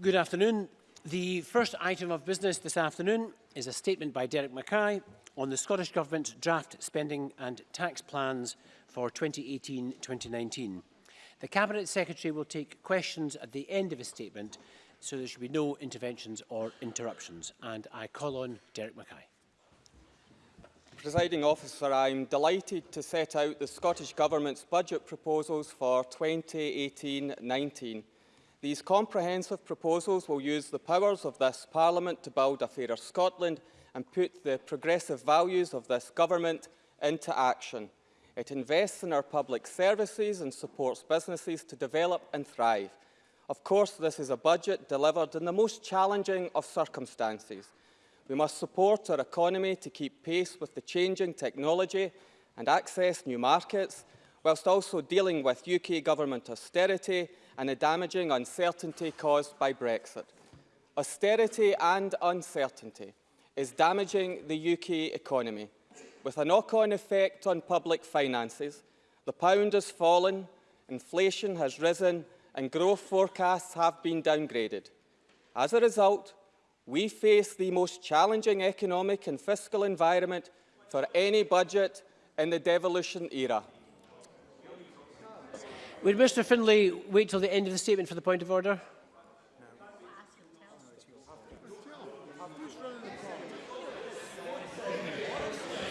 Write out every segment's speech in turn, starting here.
Good afternoon. The first item of business this afternoon is a statement by Derek Mackay on the Scottish Government's draft spending and tax plans for 2018-2019. The Cabinet Secretary will take questions at the end of his statement, so there should be no interventions or interruptions. And I call on Derek Mackay. Presiding officer, I'm delighted to set out the Scottish Government's budget proposals for 2018-19. These comprehensive proposals will use the powers of this Parliament to build a fairer Scotland and put the progressive values of this government into action. It invests in our public services and supports businesses to develop and thrive. Of course, this is a budget delivered in the most challenging of circumstances. We must support our economy to keep pace with the changing technology and access new markets, whilst also dealing with UK government austerity and the damaging uncertainty caused by Brexit. Austerity and uncertainty is damaging the UK economy, with a knock-on effect on public finances. The pound has fallen, inflation has risen and growth forecasts have been downgraded. As a result, we face the most challenging economic and fiscal environment for any budget in the devolution era. Would Mr Finlay wait till the end of the statement for the point of order?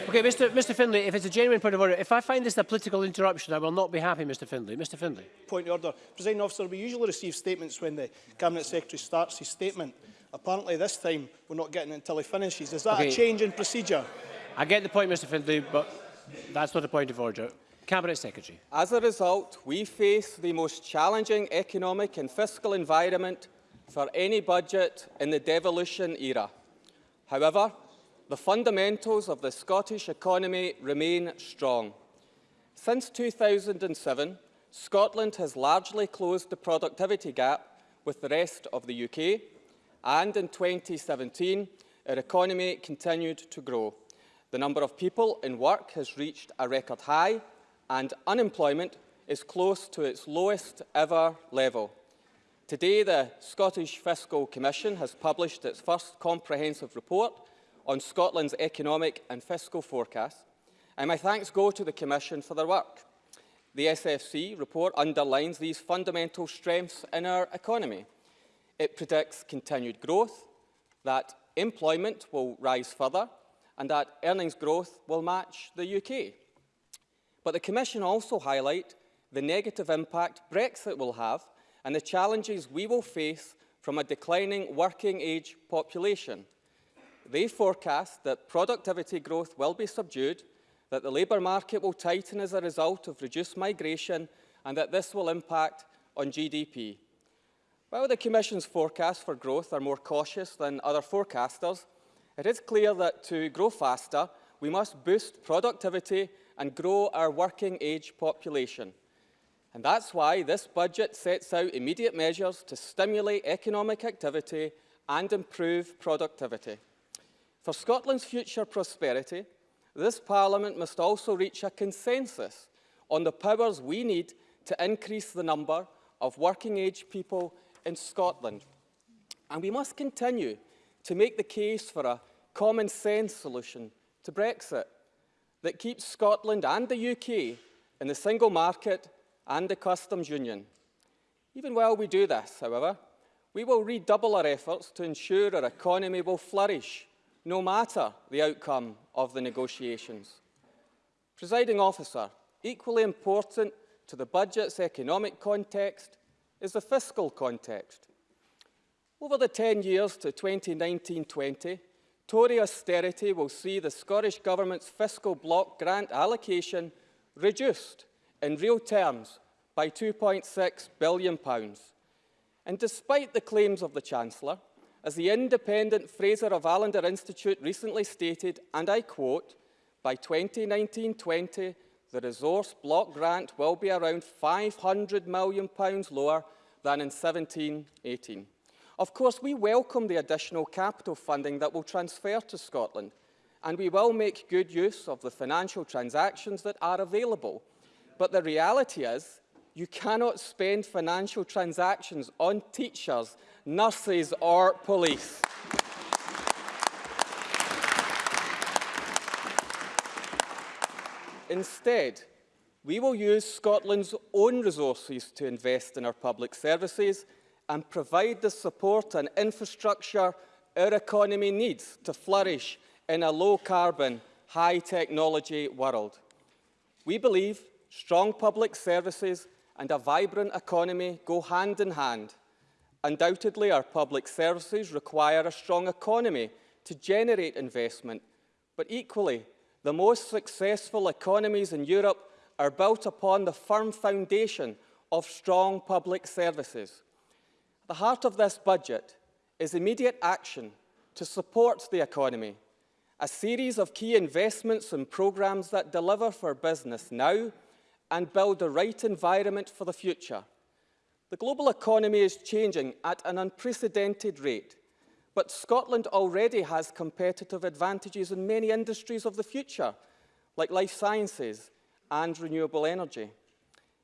Okay, Mr, Mr Finlay, if it's a genuine point of order, if I find this a political interruption, I will not be happy, Mr Finlay. Mr Finlay. Point of order. Presiding Officer, we usually receive statements when the Cabinet Secretary starts his statement. Apparently this time we're not getting it until he finishes. Is that okay. a change in procedure? I get the point, Mr Finlay, but that's not a point of order. Cabinet Secretary. As a result, we face the most challenging economic and fiscal environment for any budget in the devolution era. However, the fundamentals of the Scottish economy remain strong. Since 2007, Scotland has largely closed the productivity gap with the rest of the UK, and in 2017, our economy continued to grow. The number of people in work has reached a record high and unemployment is close to its lowest ever level. Today, the Scottish Fiscal Commission has published its first comprehensive report on Scotland's economic and fiscal forecast, and my thanks go to the Commission for their work. The SFC report underlines these fundamental strengths in our economy. It predicts continued growth, that employment will rise further, and that earnings growth will match the UK. But the Commission also highlight the negative impact Brexit will have and the challenges we will face from a declining working age population. They forecast that productivity growth will be subdued, that the labour market will tighten as a result of reduced migration and that this will impact on GDP. While the Commission's forecasts for growth are more cautious than other forecasters, it is clear that to grow faster, we must boost productivity and grow our working age population. And that's why this budget sets out immediate measures to stimulate economic activity and improve productivity. For Scotland's future prosperity, this Parliament must also reach a consensus on the powers we need to increase the number of working-age people in Scotland. And we must continue to make the case for a common-sense solution to Brexit that keeps Scotland and the UK in the single market and the customs union. Even while we do this, however, we will redouble our efforts to ensure our economy will flourish, no matter the outcome of the negotiations. Presiding officer, equally important to the budget's economic context is the fiscal context. Over the 10 years to 2019-20, Tory austerity will see the Scottish Government's fiscal block grant allocation reduced in real terms by £2.6 billion. And despite the claims of the Chancellor, as the independent Fraser of Allander Institute recently stated, and I quote, by 2019-20, the resource block grant will be around £500 million lower than in 17-18. Of course, we welcome the additional capital funding that will transfer to Scotland, and we will make good use of the financial transactions that are available. But the reality is, You cannot spend financial transactions on teachers, nurses or police. Instead, we will use Scotland's own resources to invest in our public services and provide the support and infrastructure our economy needs to flourish in a low-carbon, high-technology world. We believe strong public services and a vibrant economy go hand in hand. Undoubtedly, our public services require a strong economy to generate investment, but equally, the most successful economies in Europe are built upon the firm foundation of strong public services. The heart of this budget is immediate action to support the economy, a series of key investments and programmes that deliver for business now and build the right environment for the future. The global economy is changing at an unprecedented rate, but Scotland already has competitive advantages in many industries of the future, like life sciences and renewable energy.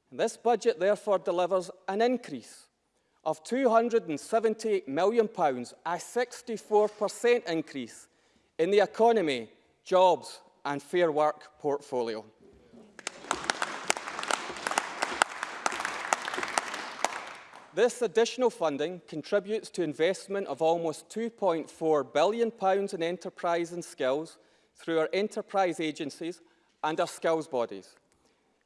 And this budget therefore delivers an increase of £270 million, a 64% increase in the economy, jobs and fair work portfolio. This additional funding contributes to investment of almost £2.4 billion in enterprise and skills through our enterprise agencies and our skills bodies.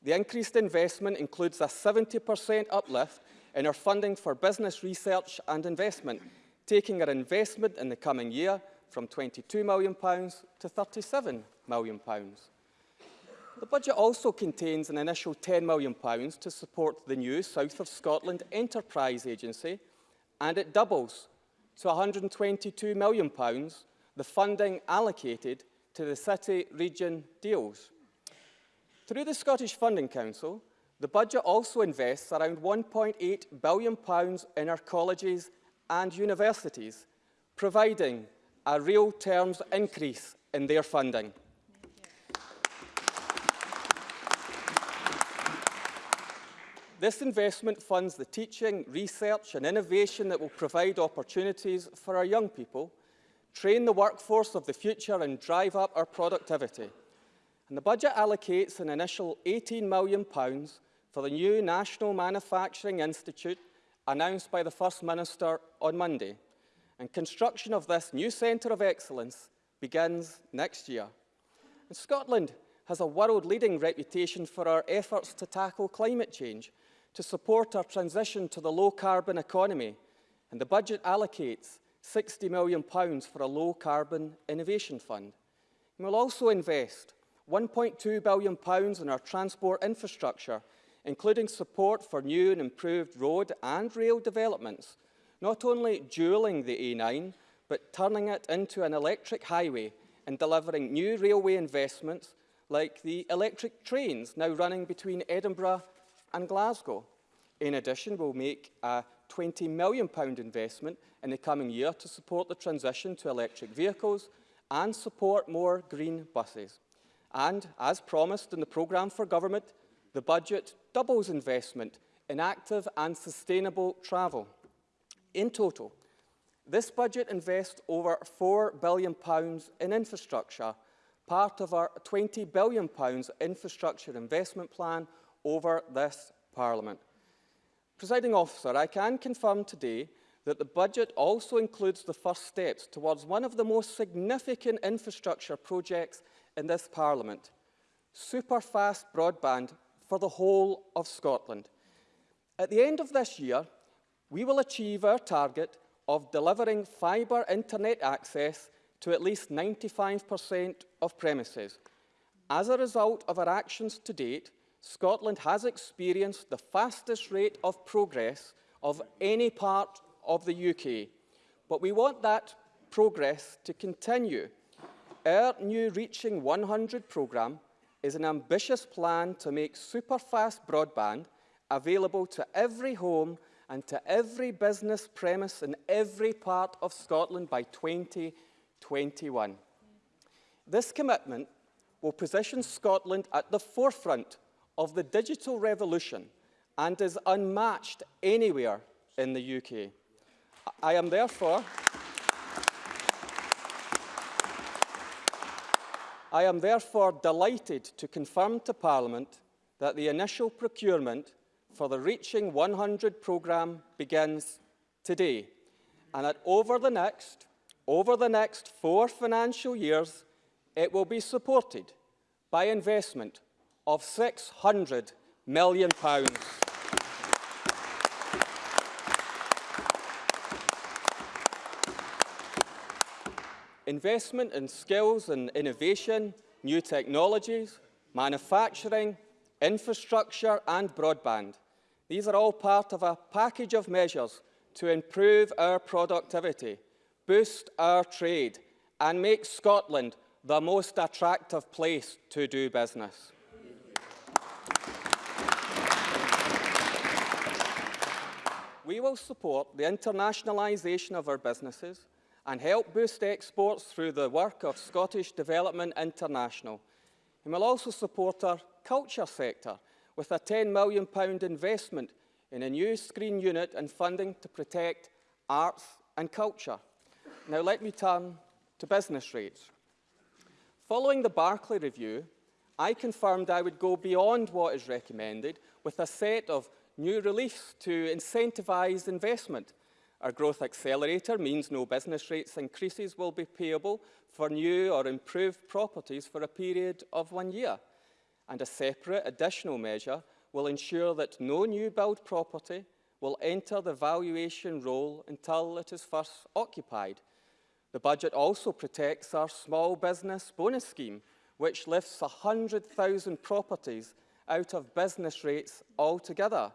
The increased investment includes a 70% uplift in our funding for business research and investment, taking our investment in the coming year from £22 million to £37 million. The budget also contains an initial £10 million to support the new South of Scotland Enterprise Agency, and it doubles to £122 million the funding allocated to the city region deals. Through the Scottish Funding Council, the budget also invests around £1.8 billion in our colleges and universities, providing a real terms increase in their funding. This investment funds the teaching, research and innovation that will provide opportunities for our young people, train the workforce of the future and drive up our productivity. And the budget allocates an initial £18 million for the new National Manufacturing Institute announced by the First Minister on Monday. And construction of this new centre of excellence begins next year. And Scotland has a world-leading reputation for our efforts to tackle climate change to support our transition to the low-carbon economy, and the budget allocates £60 million for a low-carbon innovation fund. And we'll also invest £1.2 billion in our transport infrastructure, including support for new and improved road and rail developments, not only dualling the A9, but turning it into an electric highway and delivering new railway investments like the electric trains now running between Edinburgh and Glasgow. In addition, we'll make a £20 million investment in the coming year to support the transition to electric vehicles and support more green buses. And, as promised in the programme for government, the budget doubles investment in active and sustainable travel. In total, this budget invests over £4 billion in infrastructure, part of our £20 billion infrastructure investment plan over this Parliament. Presiding officer, I can confirm today that the budget also includes the first steps towards one of the most significant infrastructure projects in this Parliament, super-fast broadband for the whole of Scotland. At the end of this year, we will achieve our target of delivering fibre internet access to at least 95% of premises. As a result of our actions to date, Scotland has experienced the fastest rate of progress of any part of the UK. But we want that progress to continue. Our new Reaching 100 programme is an ambitious plan to make super-fast broadband available to every home and to every business premise in every part of Scotland by 2021. This commitment will position Scotland at the forefront of the digital revolution and is unmatched anywhere in the UK. I am therefore I am therefore delighted to confirm to Parliament that the initial procurement for the Reaching 100 programme begins today and that over the next, over the next four financial years, it will be supported by investment of £600 million. Pounds. Investment in skills and innovation, new technologies, manufacturing, infrastructure and broadband. These are all part of a package of measures to improve our productivity, boost our trade and make Scotland the most attractive place to do business. We will support the internationalisation of our businesses and help boost exports through the work of Scottish Development International. And will also support our culture sector with a £10 million investment in a new screen unit and funding to protect arts and culture. Now let me turn to business rates. Following the Barclay review, I confirmed I would go beyond what is recommended with a set of new reliefs to incentivise investment our growth accelerator means no business rates increases will be payable for new or improved properties for a period of one year. And a separate additional measure will ensure that no new build property will enter the valuation roll until it is first occupied. The budget also protects our small business bonus scheme, which lifts 100,000 properties out of business rates altogether.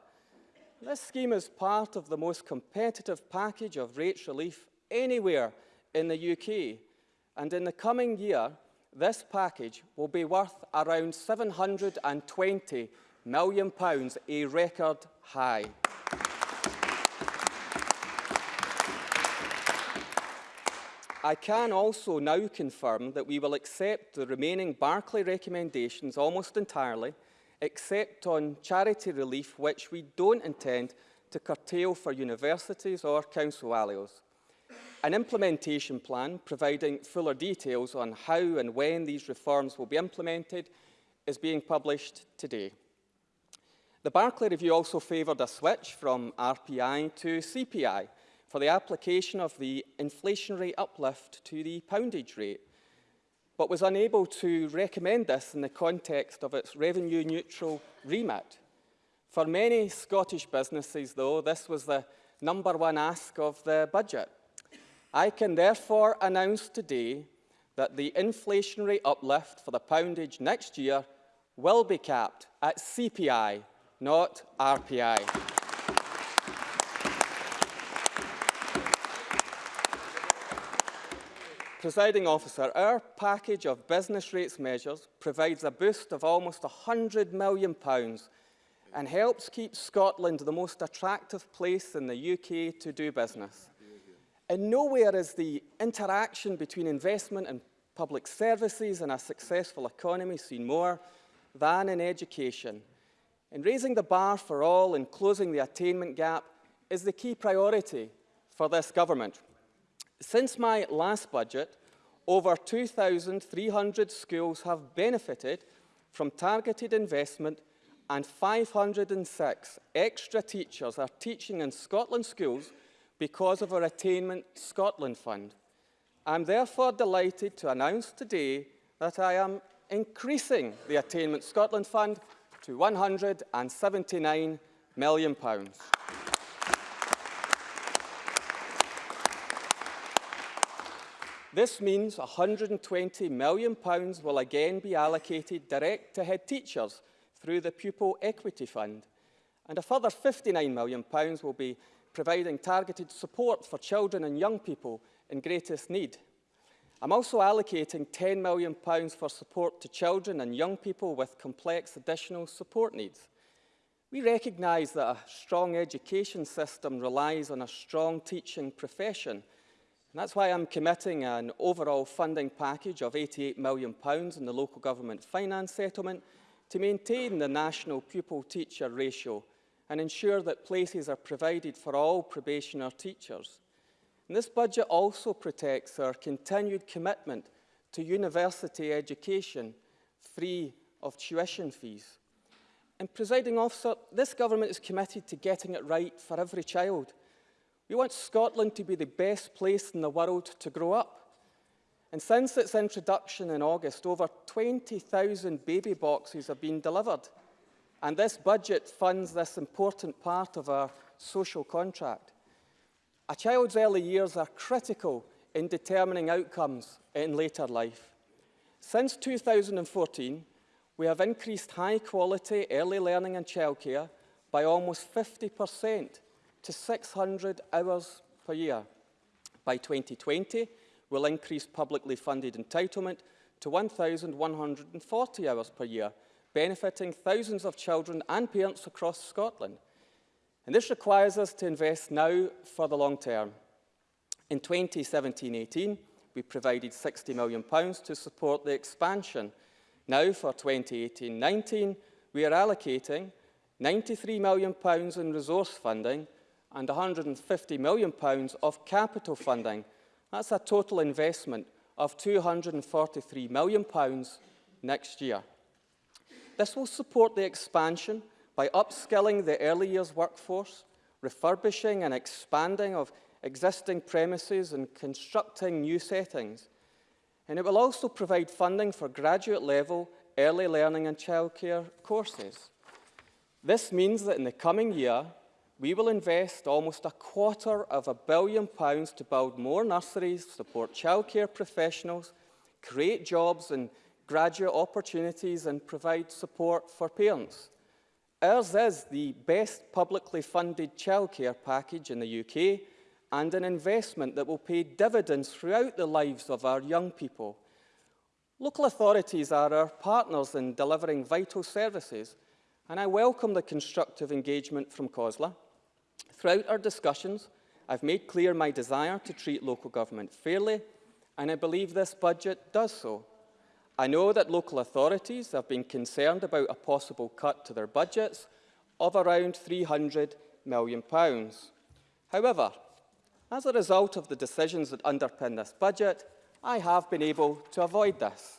This scheme is part of the most competitive package of rates relief anywhere in the UK. And in the coming year, this package will be worth around £720 million, a record high. I can also now confirm that we will accept the remaining Barclay recommendations almost entirely except on charity relief, which we don't intend to curtail for universities or council ALEOs. An implementation plan providing fuller details on how and when these reforms will be implemented is being published today. The Barclay Review also favoured a switch from RPI to CPI for the application of the inflationary uplift to the poundage rate but was unable to recommend this in the context of its revenue-neutral remit. For many Scottish businesses, though, this was the number one ask of the budget. I can therefore announce today that the inflationary uplift for the poundage next year will be capped at CPI, not RPI. Presiding officer, our package of business rates measures provides a boost of almost £100 million and helps keep Scotland the most attractive place in the UK to do business. And nowhere is the interaction between investment and public services and a successful economy seen more than in education. And raising the bar for all and closing the attainment gap is the key priority for this government. Since my last budget, over 2,300 schools have benefited from targeted investment and 506 extra teachers are teaching in Scotland schools because of our Attainment Scotland Fund. I'm therefore delighted to announce today that I am increasing the Attainment Scotland Fund to £179 million. This means £120 million will again be allocated direct to head teachers through the Pupil Equity Fund. And a further £59 million will be providing targeted support for children and young people in greatest need. I'm also allocating £10 million for support to children and young people with complex additional support needs. We recognise that a strong education system relies on a strong teaching profession – And that's why I'm committing an overall funding package of £88 million in the local government finance settlement to maintain the national pupil-teacher ratio and ensure that places are provided for all probationer teachers. And this budget also protects our continued commitment to university education free of tuition fees. And presiding officer, this government is committed to getting it right for every child. We want Scotland to be the best place in the world to grow up. And since its introduction in August, over 20,000 baby boxes have been delivered. And this budget funds this important part of our social contract. A child's early years are critical in determining outcomes in later life. Since 2014, we have increased high quality early learning and childcare by almost 50% to 600 hours per year. By 2020, we'll increase publicly funded entitlement to 1,140 hours per year, benefiting thousands of children and parents across Scotland. And this requires us to invest now for the long term. In 2017-18, we provided £60 million to support the expansion. Now, for 2018-19, we are allocating £93 million in resource funding and £150 million of capital funding. That's a total investment of £243 million next year. This will support the expansion by upskilling the early years workforce, refurbishing and expanding of existing premises and constructing new settings. And it will also provide funding for graduate level early learning and childcare courses. This means that in the coming year, we will invest almost a quarter of a billion pounds to build more nurseries, support childcare professionals, create jobs and graduate opportunities and provide support for parents. Ours is the best publicly funded childcare package in the UK and an investment that will pay dividends throughout the lives of our young people. Local authorities are our partners in delivering vital services and I welcome the constructive engagement from COSLA. Throughout our discussions, I've made clear my desire to treat local government fairly and I believe this budget does so. I know that local authorities have been concerned about a possible cut to their budgets of around £300 million. However, as a result of the decisions that underpin this budget, I have been able to avoid this.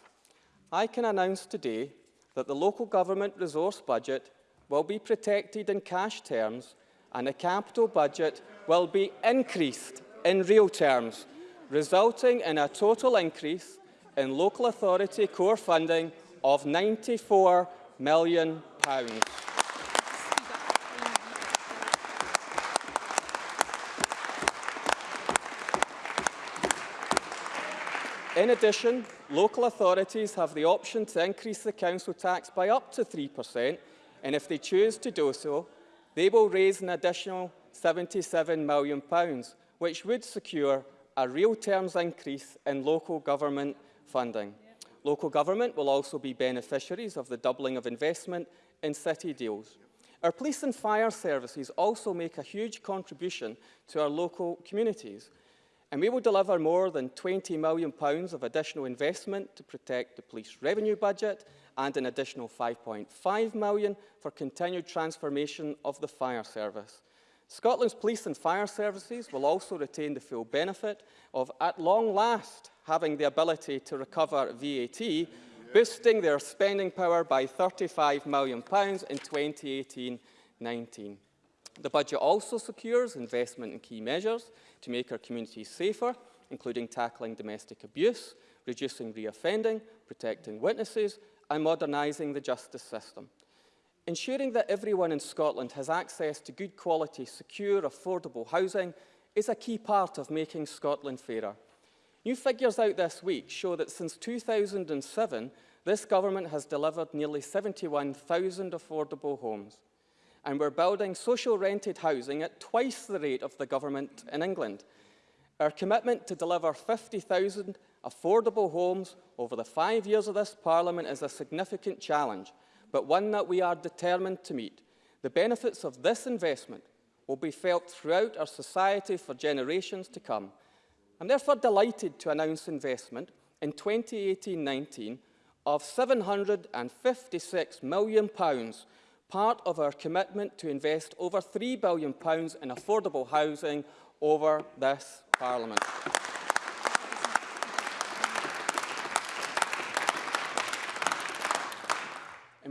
I can announce today that the local government resource budget will be protected in cash terms and the capital budget will be increased in real terms, resulting in a total increase in local authority core funding of £94 million. In addition, local authorities have the option to increase the council tax by up to 3%, and if they choose to do so, they will raise an additional £77 million, which would secure a real terms increase in local government funding. Local government will also be beneficiaries of the doubling of investment in city deals. Our police and fire services also make a huge contribution to our local communities. And we will deliver more than £20 million of additional investment to protect the police revenue budget and an additional £5.5 million for continued transformation of the fire service. Scotland's police and fire services will also retain the full benefit of, at long last, having the ability to recover VAT, boosting their spending power by £35 million in 2018-19. The budget also secures investment in key measures to make our communities safer, including tackling domestic abuse, reducing reoffending, protecting witnesses and modernising the justice system. Ensuring that everyone in Scotland has access to good quality, secure, affordable housing is a key part of making Scotland fairer. New figures out this week show that since 2007, this government has delivered nearly 71,000 affordable homes. And we're building social rented housing at twice the rate of the government in England. Our commitment to deliver 50,000 affordable homes over the five years of this Parliament is a significant challenge, but one that we are determined to meet. The benefits of this investment will be felt throughout our society for generations to come. I'm therefore delighted to announce investment in 2018-19 of £756 million, part of our commitment to invest over £3 billion in affordable housing over this Parliament.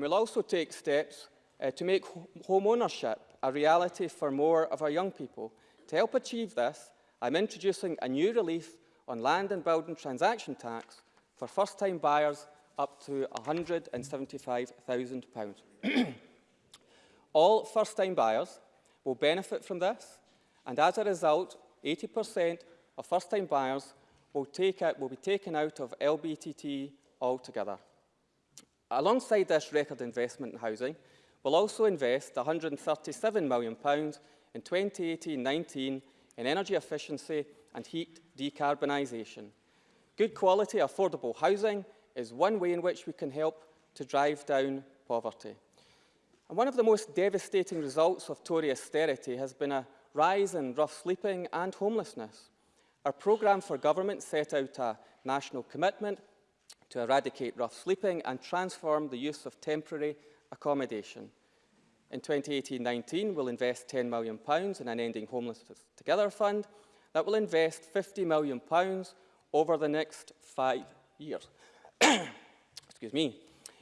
We'll also take steps uh, to make home ownership a reality for more of our young people. To help achieve this, I'm introducing a new relief on land and building transaction tax for first-time buyers up to £175,000. All first-time buyers will benefit from this, and as a result, 80% of first-time buyers will, take out, will be taken out of LBTT altogether. Alongside this record investment in housing, we'll also invest £137 million in 2018-19 in energy efficiency and heat decarbonisation. Good quality, affordable housing is one way in which we can help to drive down poverty. And one of the most devastating results of Tory austerity has been a rise in rough sleeping and homelessness. Our programme for government set out a national commitment to eradicate rough sleeping and transform the use of temporary accommodation. In 2018-19, we'll invest £10 million in an Ending Homelessness Together fund that will invest £50 million over the next five years. Excuse me.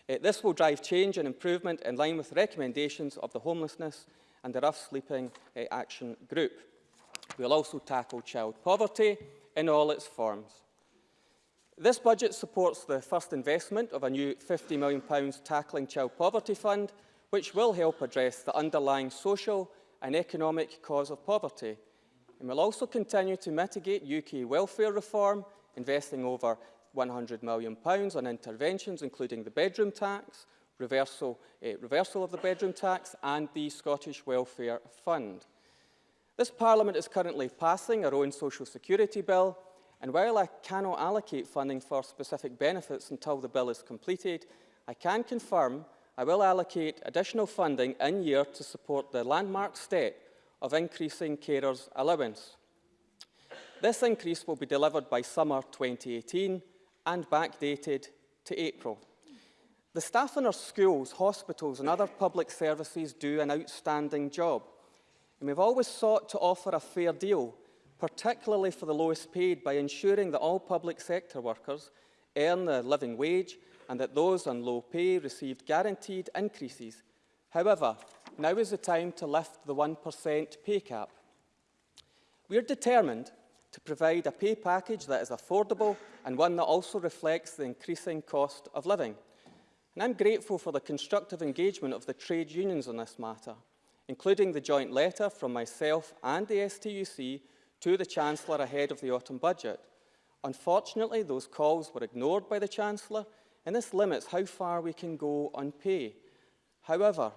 Uh, this will drive change and improvement in line with the recommendations of the Homelessness and the Rough Sleeping uh, Action Group. We'll also tackle child poverty in all its forms. This budget supports the first investment of a new £50 million tackling child poverty fund, which will help address the underlying social and economic cause of poverty. And will also continue to mitigate UK welfare reform, investing over £100 million on interventions, including the bedroom tax, reversal, uh, reversal of the bedroom tax and the Scottish Welfare Fund. This Parliament is currently passing our own social security bill, and while I cannot allocate funding for specific benefits until the bill is completed, I can confirm I will allocate additional funding in year to support the landmark step of increasing carers' allowance. This increase will be delivered by summer 2018 and backdated to April. The staff in our schools, hospitals and other public services do an outstanding job. And we've always sought to offer a fair deal, particularly for the lowest paid, by ensuring that all public sector workers earn a living wage and that those on low pay received guaranteed increases. However, now is the time to lift the 1% pay cap. We are determined to provide a pay package that is affordable and one that also reflects the increasing cost of living. And I'm grateful for the constructive engagement of the trade unions on this matter, including the joint letter from myself and the STUC to the Chancellor ahead of the autumn budget. Unfortunately, those calls were ignored by the Chancellor, and this limits how far we can go on pay. However,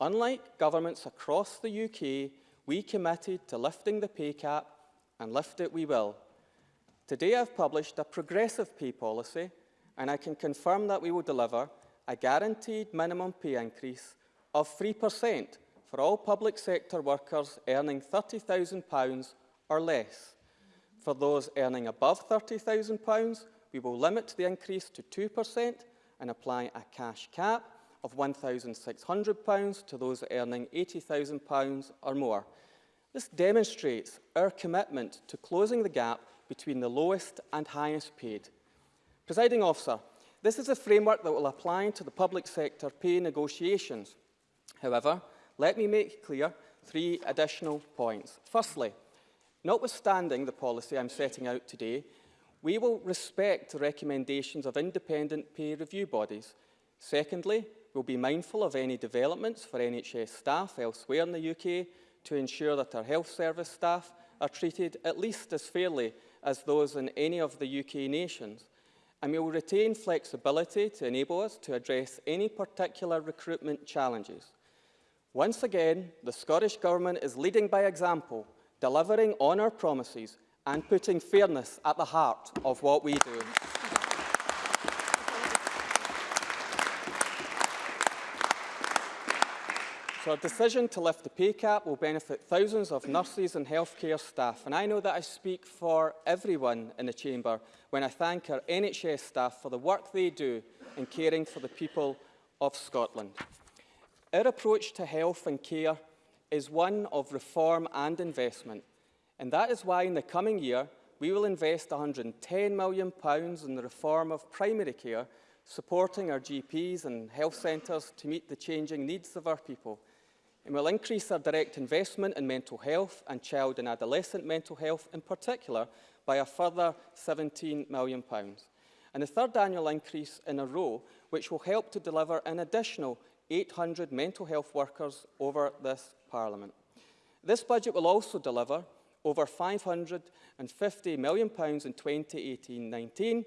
unlike governments across the UK, we committed to lifting the pay cap, and lift it we will. Today I've published a progressive pay policy, and I can confirm that we will deliver a guaranteed minimum pay increase of 3% for all public sector workers earning £30,000 or less. For those earning above £30,000, we will limit the increase to 2% and apply a cash cap of £1,600 to those earning £80,000 or more. This demonstrates our commitment to closing the gap between the lowest and highest paid. Presiding officer, this is a framework that will apply to the public sector pay negotiations. However, let me make clear three additional points. Firstly, notwithstanding the policy I'm setting out today, we will respect the recommendations of independent pay review bodies. Secondly, we'll be mindful of any developments for NHS staff elsewhere in the UK to ensure that our health service staff are treated at least as fairly as those in any of the UK nations. And we will retain flexibility to enable us to address any particular recruitment challenges. Once again, the Scottish Government is leading by example, delivering on our promises and putting fairness at the heart of what we do. So our decision to lift the pay cap will benefit thousands of nurses and healthcare staff. And I know that I speak for everyone in the chamber when I thank our NHS staff for the work they do in caring for the people of Scotland. Our approach to health and care is one of reform and investment, and that is why in the coming year we will invest £110 million in the reform of primary care, supporting our GPs and health centres to meet the changing needs of our people. And will increase our direct investment in mental health and child and adolescent mental health in particular by a further £17 million. And the third annual increase in a row, which will help to deliver an additional 800 mental health workers over this Parliament. This budget will also deliver over £550 million in 2018-19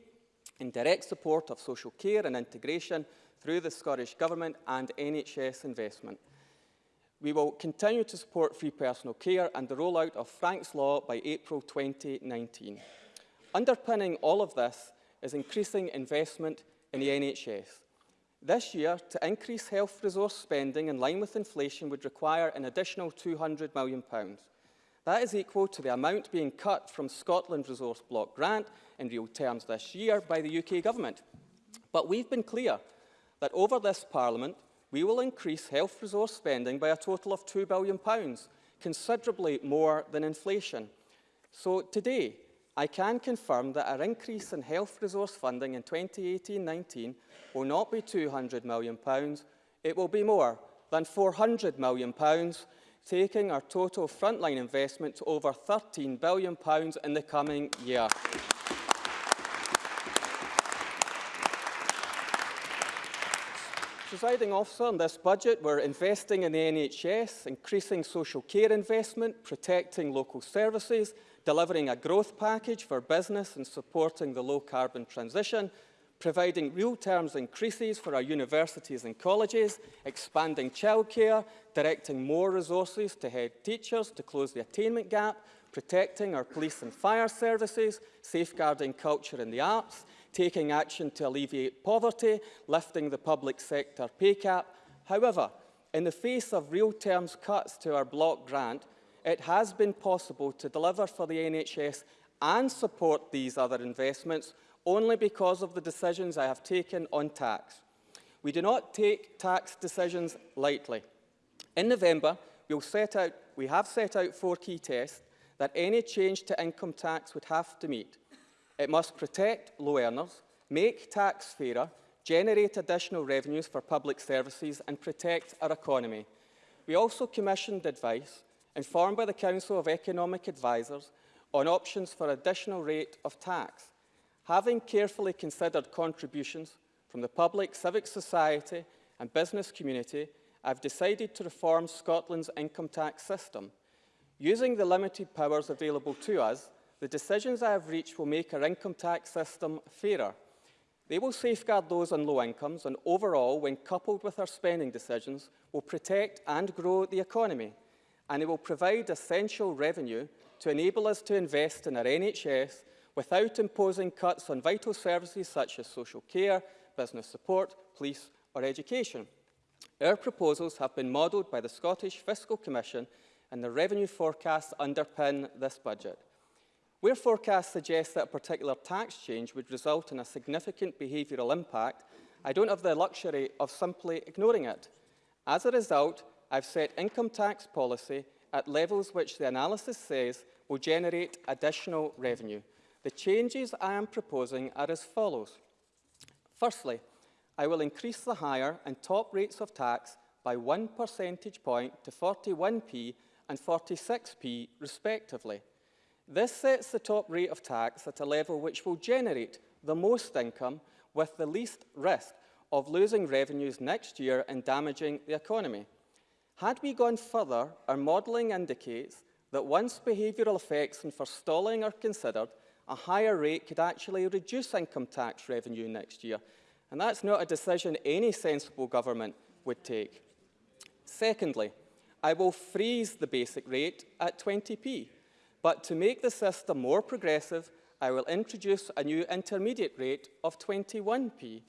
in direct support of social care and integration through the Scottish Government and NHS investment. We will continue to support free personal care and the rollout of Frank's Law by April 2019. Underpinning all of this is increasing investment in the NHS. This year, to increase health resource spending in line with inflation would require an additional £200 million. That is equal to the amount being cut from Scotland Resource Block Grant in real terms this year by the UK Government. But we've been clear that over this Parliament, we will increase health resource spending by a total of £2 billion, considerably more than inflation. So today, I can confirm that our increase in health resource funding in 2018-19 will not be £200 million, it will be more than £400 million, taking our total frontline investment to over £13 billion in the coming year. Presiding officer, in this budget, we're investing in the NHS, increasing social care investment, protecting local services, delivering a growth package for business and supporting the low-carbon transition, providing real terms increases for our universities and colleges, expanding childcare, directing more resources to head teachers to close the attainment gap, protecting our police and fire services, safeguarding culture and the arts, taking action to alleviate poverty, lifting the public sector pay cap. However, in the face of real terms cuts to our block grant, it has been possible to deliver for the NHS and support these other investments only because of the decisions I have taken on tax. We do not take tax decisions lightly. In November, we'll set out, we have set out four key tests that any change to income tax would have to meet. It must protect low earners, make tax fairer, generate additional revenues for public services and protect our economy. We also commissioned advice informed by the Council of Economic Advisers on options for additional rate of tax. Having carefully considered contributions from the public, civic society and business community, I've decided to reform Scotland's income tax system. Using the limited powers available to us, the decisions I have reached will make our income tax system fairer. They will safeguard those on low incomes and overall, when coupled with our spending decisions, will protect and grow the economy. And it will provide essential revenue to enable us to invest in our NHS without imposing cuts on vital services such as social care, business support, police or education. Our proposals have been modelled by the Scottish Fiscal Commission and the revenue forecasts underpin this budget. Where forecasts suggest that a particular tax change would result in a significant behavioural impact, I don't have the luxury of simply ignoring it. As a result, I've set income tax policy at levels which the analysis says will generate additional revenue. The changes I am proposing are as follows. Firstly, I will increase the higher and top rates of tax by one percentage point to 41p and 46p respectively. This sets the top rate of tax at a level which will generate the most income with the least risk of losing revenues next year and damaging the economy. Had we gone further, our modelling indicates that once behavioural effects and forestalling are considered, a higher rate could actually reduce income tax revenue next year. And that's not a decision any sensible government would take. Secondly, I will freeze the basic rate at 20p. But to make the system more progressive, I will introduce a new intermediate rate of 21p.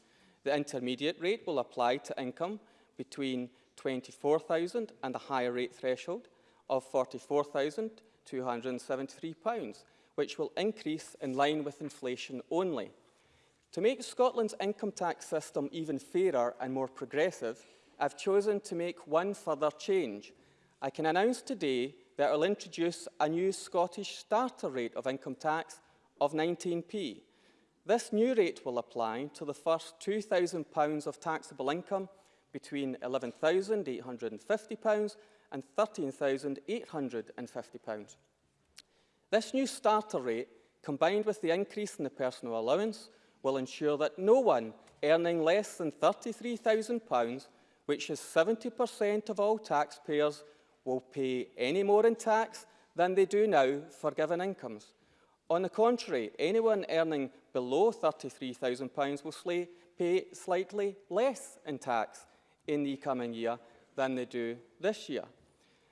The intermediate rate will apply to income between 24,000 and a higher rate threshold of £44,273, which will increase in line with inflation only. To make Scotland's income tax system even fairer and more progressive, I've chosen to make one further change. I can announce today that will introduce a new Scottish starter rate of income tax of 19p. This new rate will apply to the first £2,000 of taxable income between £11,850 and £13,850. This new starter rate, combined with the increase in the personal allowance, will ensure that no one earning less than £33,000, which is 70% of all taxpayers, will pay any more in tax than they do now for given incomes. On the contrary, anyone earning below £33,000 will pay slightly less in tax in the coming year than they do this year.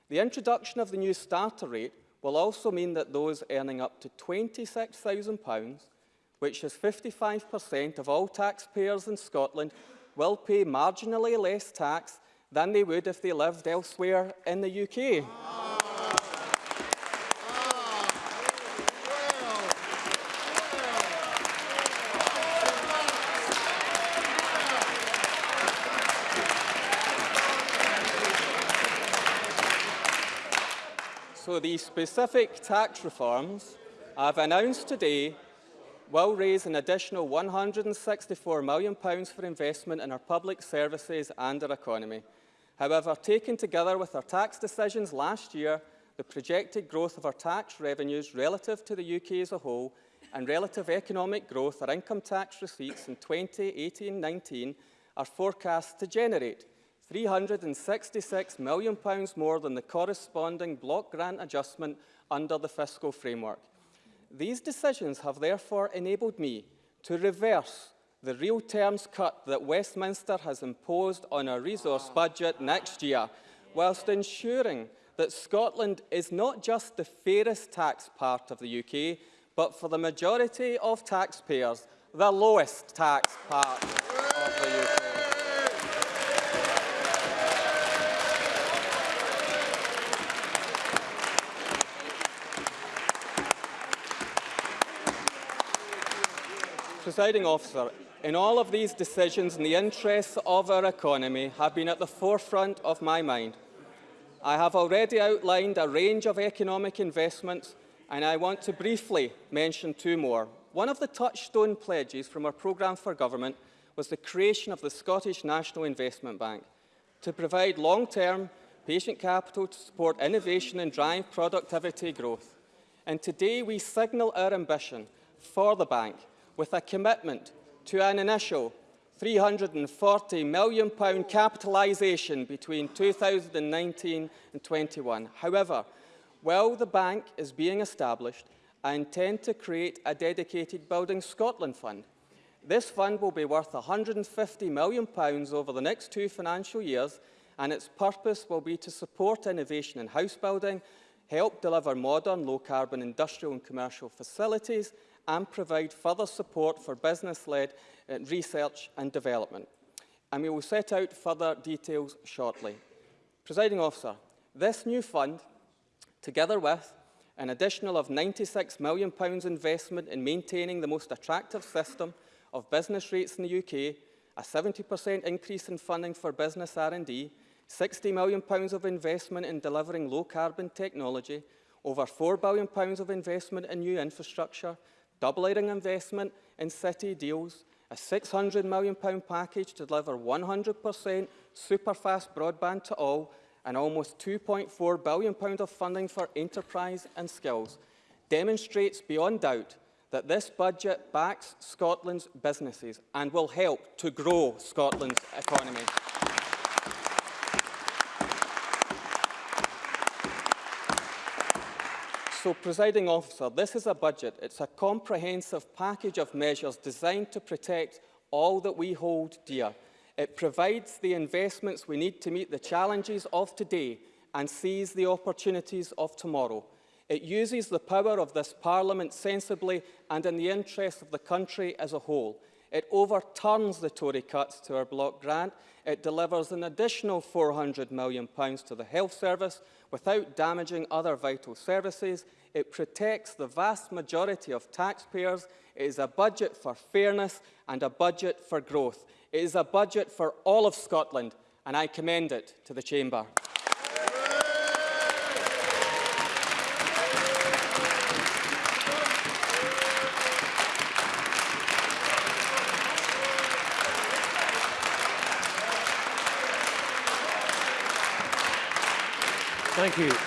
The introduction of the new starter rate will also mean that those earning up to £26,000, which is 55% of all taxpayers in Scotland, will pay marginally less tax than they would if they lived elsewhere in the UK. So the specific tax reforms I've announced today will raise an additional £164 million for investment in our public services and our economy. However, taken together with our tax decisions last year, the projected growth of our tax revenues relative to the UK as a whole and relative economic growth, our income tax receipts in 2018-19 are forecast to generate £366 million more than the corresponding block grant adjustment under the fiscal framework. These decisions have therefore enabled me to reverse the real terms cut that Westminster has imposed on our resource budget next year, whilst ensuring that Scotland is not just the fairest tax part of the UK, but for the majority of taxpayers, the lowest tax part of the UK. Presiding officer, in all of these decisions, in the interests of our economy have been at the forefront of my mind. I have already outlined a range of economic investments and I want to briefly mention two more. One of the touchstone pledges from our programme for government was the creation of the Scottish National Investment Bank to provide long-term patient capital to support innovation and drive productivity growth. And today we signal our ambition for the bank with a commitment to an initial £340 million capitalisation between 2019 and 21. However, while the bank is being established, I intend to create a dedicated Building Scotland Fund. This fund will be worth £150 million over the next two financial years and its purpose will be to support innovation in house building, help deliver modern low-carbon industrial and commercial facilities and provide further support for business-led uh, research and development. And we will set out further details shortly. Presiding officer, this new fund, together with an additional of £96 million investment in maintaining the most attractive system of business rates in the UK, a 70% increase in funding for business R&D, £60 million of investment in delivering low-carbon technology, over £4 billion of investment in new infrastructure, doubling investment in city deals, a £600 million package to deliver 100% super-fast broadband to all, and almost £2.4 billion of funding for enterprise and skills, demonstrates beyond doubt that this budget backs Scotland's businesses and will help to grow Scotland's economy. So, presiding officer, this is a budget. It's a comprehensive package of measures designed to protect all that we hold dear. It provides the investments we need to meet the challenges of today and seize the opportunities of tomorrow. It uses the power of this Parliament sensibly and in the interest of the country as a whole. It overturns the Tory cuts to our block grant. It delivers an additional £400 million to the health service without damaging other vital services. It protects the vast majority of taxpayers. It is a budget for fairness and a budget for growth. It is a budget for all of Scotland and I commend it to the Chamber. Thank you.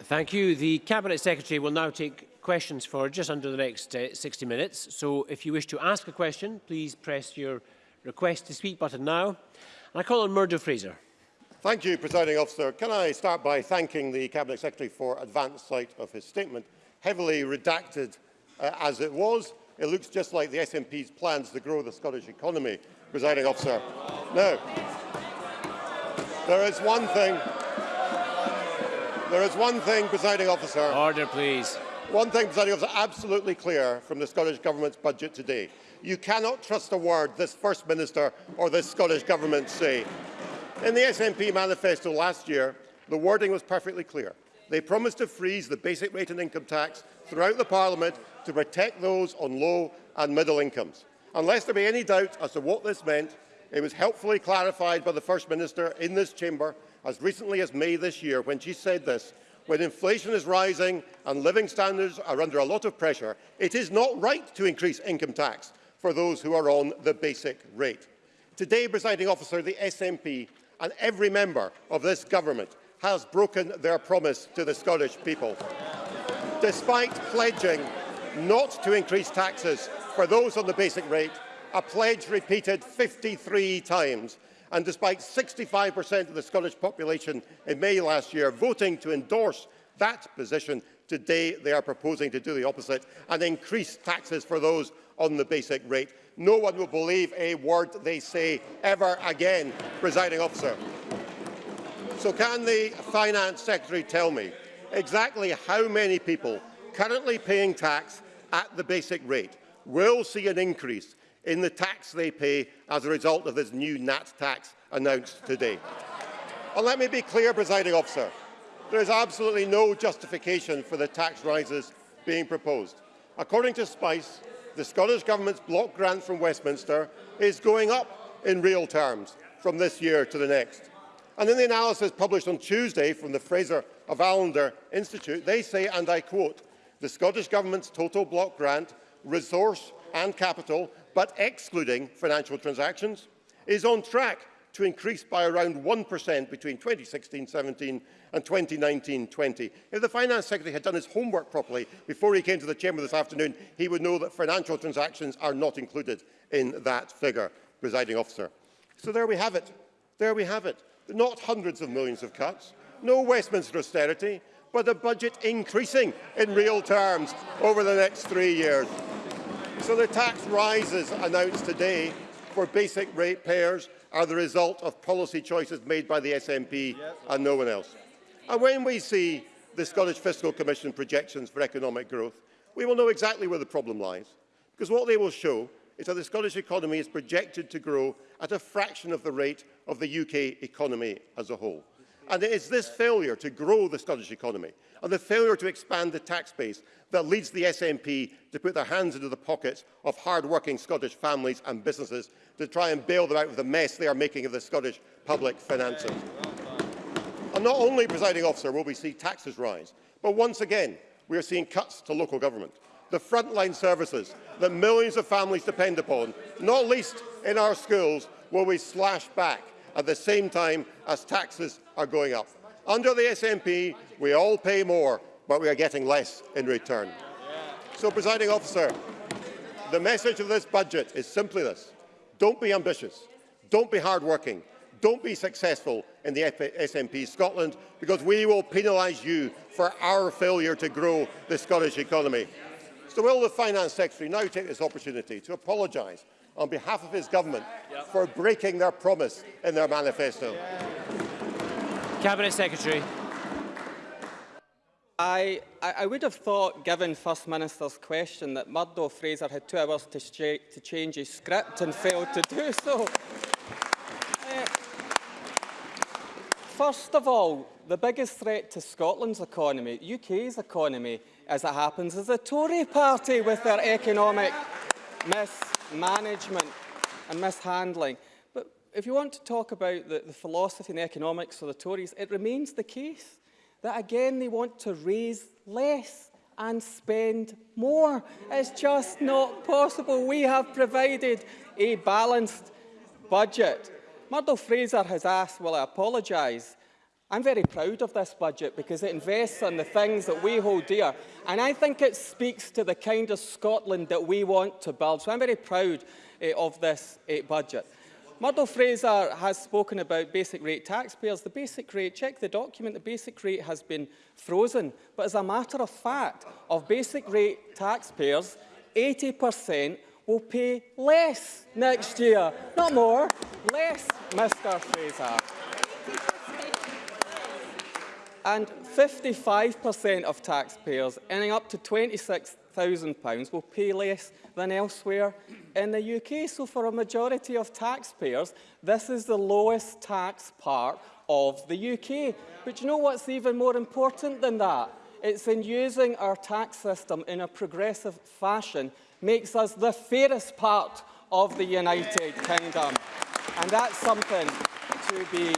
Thank you. The Cabinet Secretary will now take questions for just under the next uh, 60 minutes. So if you wish to ask a question, please press your request to speak button now. And I call on Murdo Fraser. Thank you, Presiding Officer. Can I start by thanking the Cabinet Secretary for advance sight of his statement? Heavily redacted uh, as it was, it looks just like the SNP's plans to grow the Scottish economy, Presiding Officer. Now, there is one thing there is one thing, presiding officer. Order, please. One thing, presiding officer, absolutely clear from the Scottish Government's budget today. You cannot trust a word this First Minister or this Scottish Government say. In the SNP manifesto last year, the wording was perfectly clear. They promised to freeze the basic rate and income tax throughout the Parliament to protect those on low and middle incomes. Unless there be any doubt as to what this meant, it was helpfully clarified by the First Minister in this chamber as recently as May this year when she said this, when inflation is rising and living standards are under a lot of pressure, it is not right to increase income tax for those who are on the basic rate. Today, presiding officer, the SNP and every member of this government has broken their promise to the Scottish people. Despite pledging not to increase taxes for those on the basic rate, a pledge repeated 53 times and despite 65% of the Scottish population in May last year voting to endorse that position, today they are proposing to do the opposite and increase taxes for those on the basic rate. No one will believe a word they say ever again, presiding officer. So can the Finance Secretary tell me exactly how many people currently paying tax at the basic rate will see an increase in the tax they pay as a result of this new NAT tax announced today. And let me be clear, presiding officer, there is absolutely no justification for the tax rises being proposed. According to SPICE, the Scottish Government's block grant from Westminster is going up in real terms from this year to the next. And in the analysis published on Tuesday from the Fraser of Allander Institute, they say, and I quote, the Scottish Government's total block grant, resource and capital but excluding financial transactions, is on track to increase by around 1% between 2016-17 and 2019-20. If the Finance Secretary had done his homework properly before he came to the Chamber this afternoon, he would know that financial transactions are not included in that figure, presiding officer. So there we have it. There we have it. Not hundreds of millions of cuts, no Westminster austerity, but a budget increasing in real terms over the next three years. So the tax rises announced today for basic rate payers are the result of policy choices made by the SNP and no one else. And when we see the Scottish Fiscal Commission projections for economic growth, we will know exactly where the problem lies. Because what they will show is that the Scottish economy is projected to grow at a fraction of the rate of the UK economy as a whole. And it is this failure to grow the Scottish economy and the failure to expand the tax base that leads the SNP to put their hands into the pockets of hard-working Scottish families and businesses to try and bail them out of the mess they are making of the Scottish public finances. And not only, presiding officer, will we see taxes rise, but once again, we are seeing cuts to local government. The frontline services that millions of families depend upon, not least in our schools, will be slashed back at the same time as taxes are going up. Under the SNP, we all pay more, but we are getting less in return. So, presiding officer, the message of this budget is simply this. Don't be ambitious. Don't be hardworking. Don't be successful in the SNP Scotland, because we will penalise you for our failure to grow the Scottish economy. So will the Finance Secretary now take this opportunity to apologise on behalf of his government yep. for breaking their promise in their manifesto? Yeah. Cabinet Secretary. I, I, would have thought, given First Minister's question, that Murdo Fraser had two hours to, to change his script and failed to do so. Uh, First of all, the biggest threat to Scotland's economy, UK's economy, as it happens, is the Tory party with their economic management and mishandling. But if you want to talk about the, the philosophy and the economics of the Tories, it remains the case that again they want to raise less and spend more. It's just not possible. We have provided a balanced budget. Murdo Fraser has asked, will I apologise? I'm very proud of this budget because it invests on the things that we hold dear. And I think it speaks to the kind of Scotland that we want to build. So I'm very proud uh, of this uh, budget. Murdo Fraser has spoken about basic rate taxpayers. The basic rate, check the document, the basic rate has been frozen. But as a matter of fact, of basic rate taxpayers, 80% will pay less next year. Not more, less, Mr Fraser. And 55% of taxpayers earning up to £26,000 will pay less than elsewhere in the UK. So for a majority of taxpayers, this is the lowest tax part of the UK. But you know what's even more important than that? It's in using our tax system in a progressive fashion makes us the fairest part of the United Kingdom. And that's something to be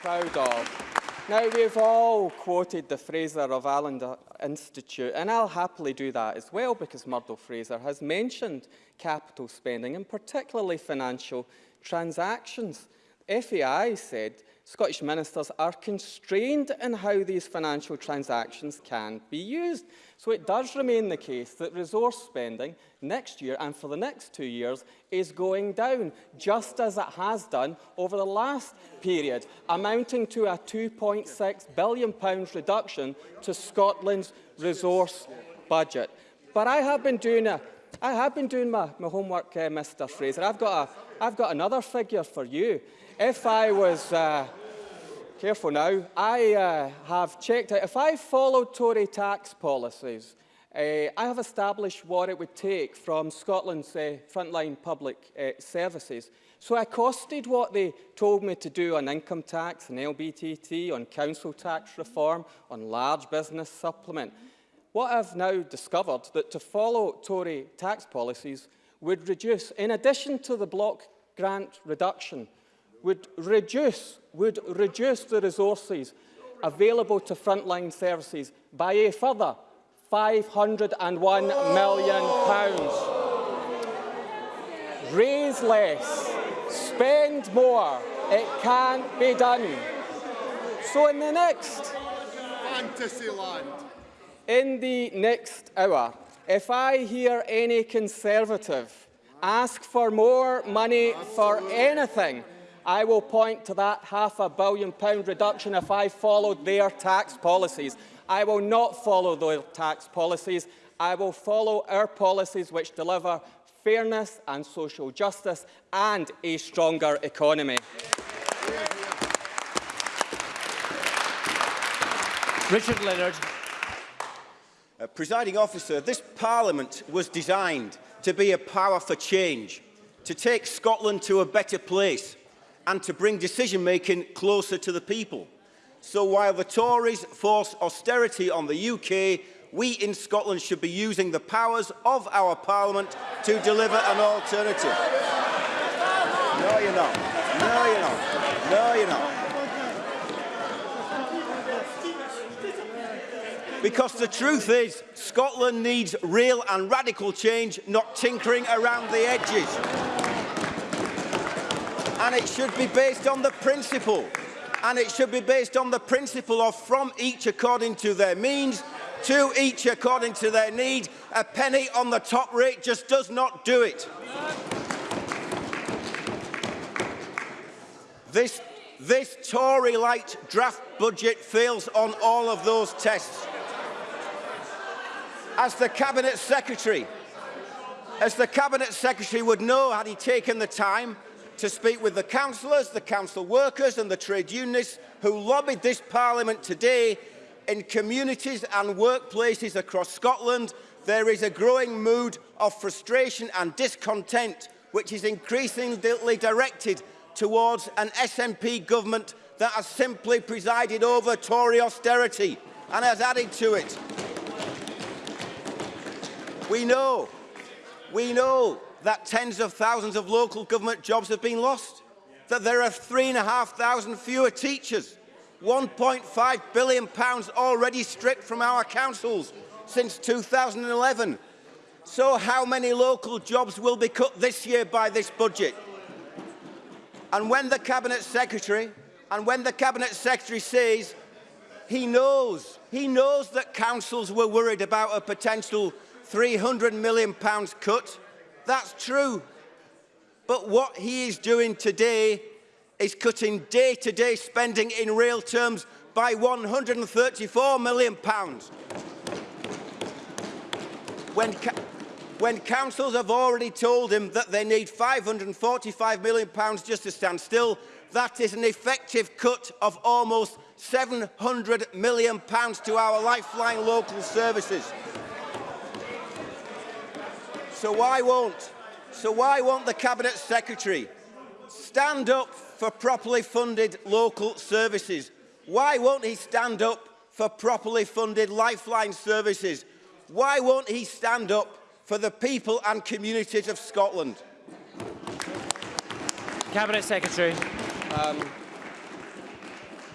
proud of. Now, we've all quoted the Fraser of Allander Institute, and I'll happily do that as well because Murdo Fraser has mentioned capital spending and particularly financial transactions. FAI said Scottish ministers are constrained in how these financial transactions can be used. So it does remain the case that resource spending next year and for the next two years is going down, just as it has done over the last period, amounting to a £2.6 billion reduction to Scotland's resource budget. But I have been doing, a, I have been doing my, my homework, uh, Mr Fraser. I've got, a, I've got another figure for you. If I was... Uh, Careful now. I uh, have checked out, if I followed Tory tax policies, uh, I have established what it would take from Scotland's uh, frontline public uh, services. So I costed what they told me to do on income tax and LBTT, on council tax reform, on large business supplement. What I've now discovered that to follow Tory tax policies would reduce, in addition to the block grant reduction, would reduce, would reduce the resources available to frontline services by a further £501 million. Pounds. Raise less, spend more, it can be done. So in the next... Fantasyland. In the next hour, if I hear any Conservative ask for more money for anything I will point to that half a billion pound reduction if I followed their tax policies. I will not follow their tax policies. I will follow our policies which deliver fairness and social justice and a stronger economy. Richard Leonard. Uh, presiding officer, this parliament was designed to be a power for change, to take Scotland to a better place and to bring decision-making closer to the people. So while the Tories force austerity on the UK, we in Scotland should be using the powers of our Parliament to deliver an alternative. No, you're not. No, you're not. No, you're not. Because the truth is, Scotland needs real and radical change, not tinkering around the edges and it should be based on the principle. And it should be based on the principle of from each according to their means, to each according to their need. A penny on the top rate just does not do it. This, this Tory-light draft budget fails on all of those tests. As the Cabinet Secretary, as the Cabinet Secretary would know had he taken the time, to speak with the councillors, the council workers and the trade unionists who lobbied this parliament today in communities and workplaces across Scotland, there is a growing mood of frustration and discontent which is increasingly directed towards an SNP government that has simply presided over Tory austerity and has added to it. We know, we know that tens of thousands of local government jobs have been lost, that there are three and a half thousand fewer teachers, 1.5 billion pounds already stripped from our councils since 2011. So how many local jobs will be cut this year by this budget? And when the Cabinet Secretary, and when the Cabinet Secretary says he knows, he knows that councils were worried about a potential 300 million pounds cut, that's true. But what he is doing today is cutting day-to-day -day spending in real terms by 134 million pounds. When, when councils have already told him that they need 545 million pounds just to stand still, that is an effective cut of almost 700 million pounds to our lifeline local services. So why won't, so why won't the Cabinet Secretary stand up for properly funded local services? Why won't he stand up for properly funded lifeline services? Why won't he stand up for the people and communities of Scotland. Cabinet Secretary. Um,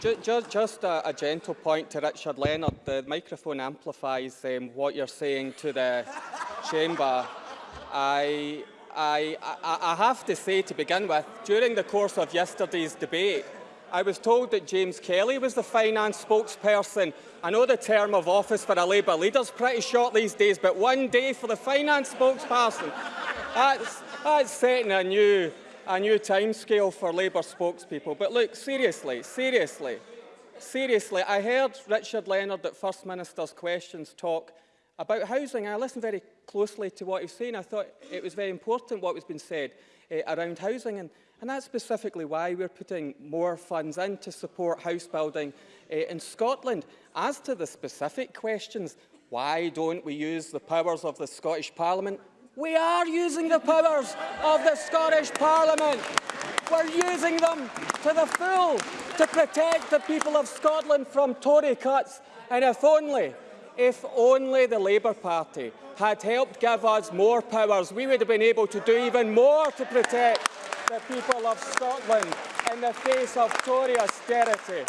ju ju just a, a, gentle point to Richard Leonard. The microphone amplifies um, what you're saying to the chamber. I, I, I, have to say to begin with, during the course of yesterday's debate, I was told that James Kelly was the finance spokesperson. I know the term of office for a Labour leader is pretty short these days, but one day for the finance spokesperson, that's, that's setting a new, a new timescale for Labour spokespeople. But look, seriously, seriously, seriously, I heard Richard Leonard at First Minister's questions talk about housing. I listened very closely to what he was saying. I thought it was very important what was being said uh, around housing. And And that's specifically why we're putting more funds in to support house building uh, in Scotland. As to the specific questions, why don't we use the powers of the Scottish Parliament? We are using the powers of the Scottish Parliament. We're using them to the full to protect the people of Scotland from Tory cuts. And if only, if only the Labour Party had helped give us more powers, we would have been able to do even more to protect the people of Scotland in the face of Tory austerity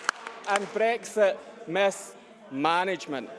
and Brexit mismanagement.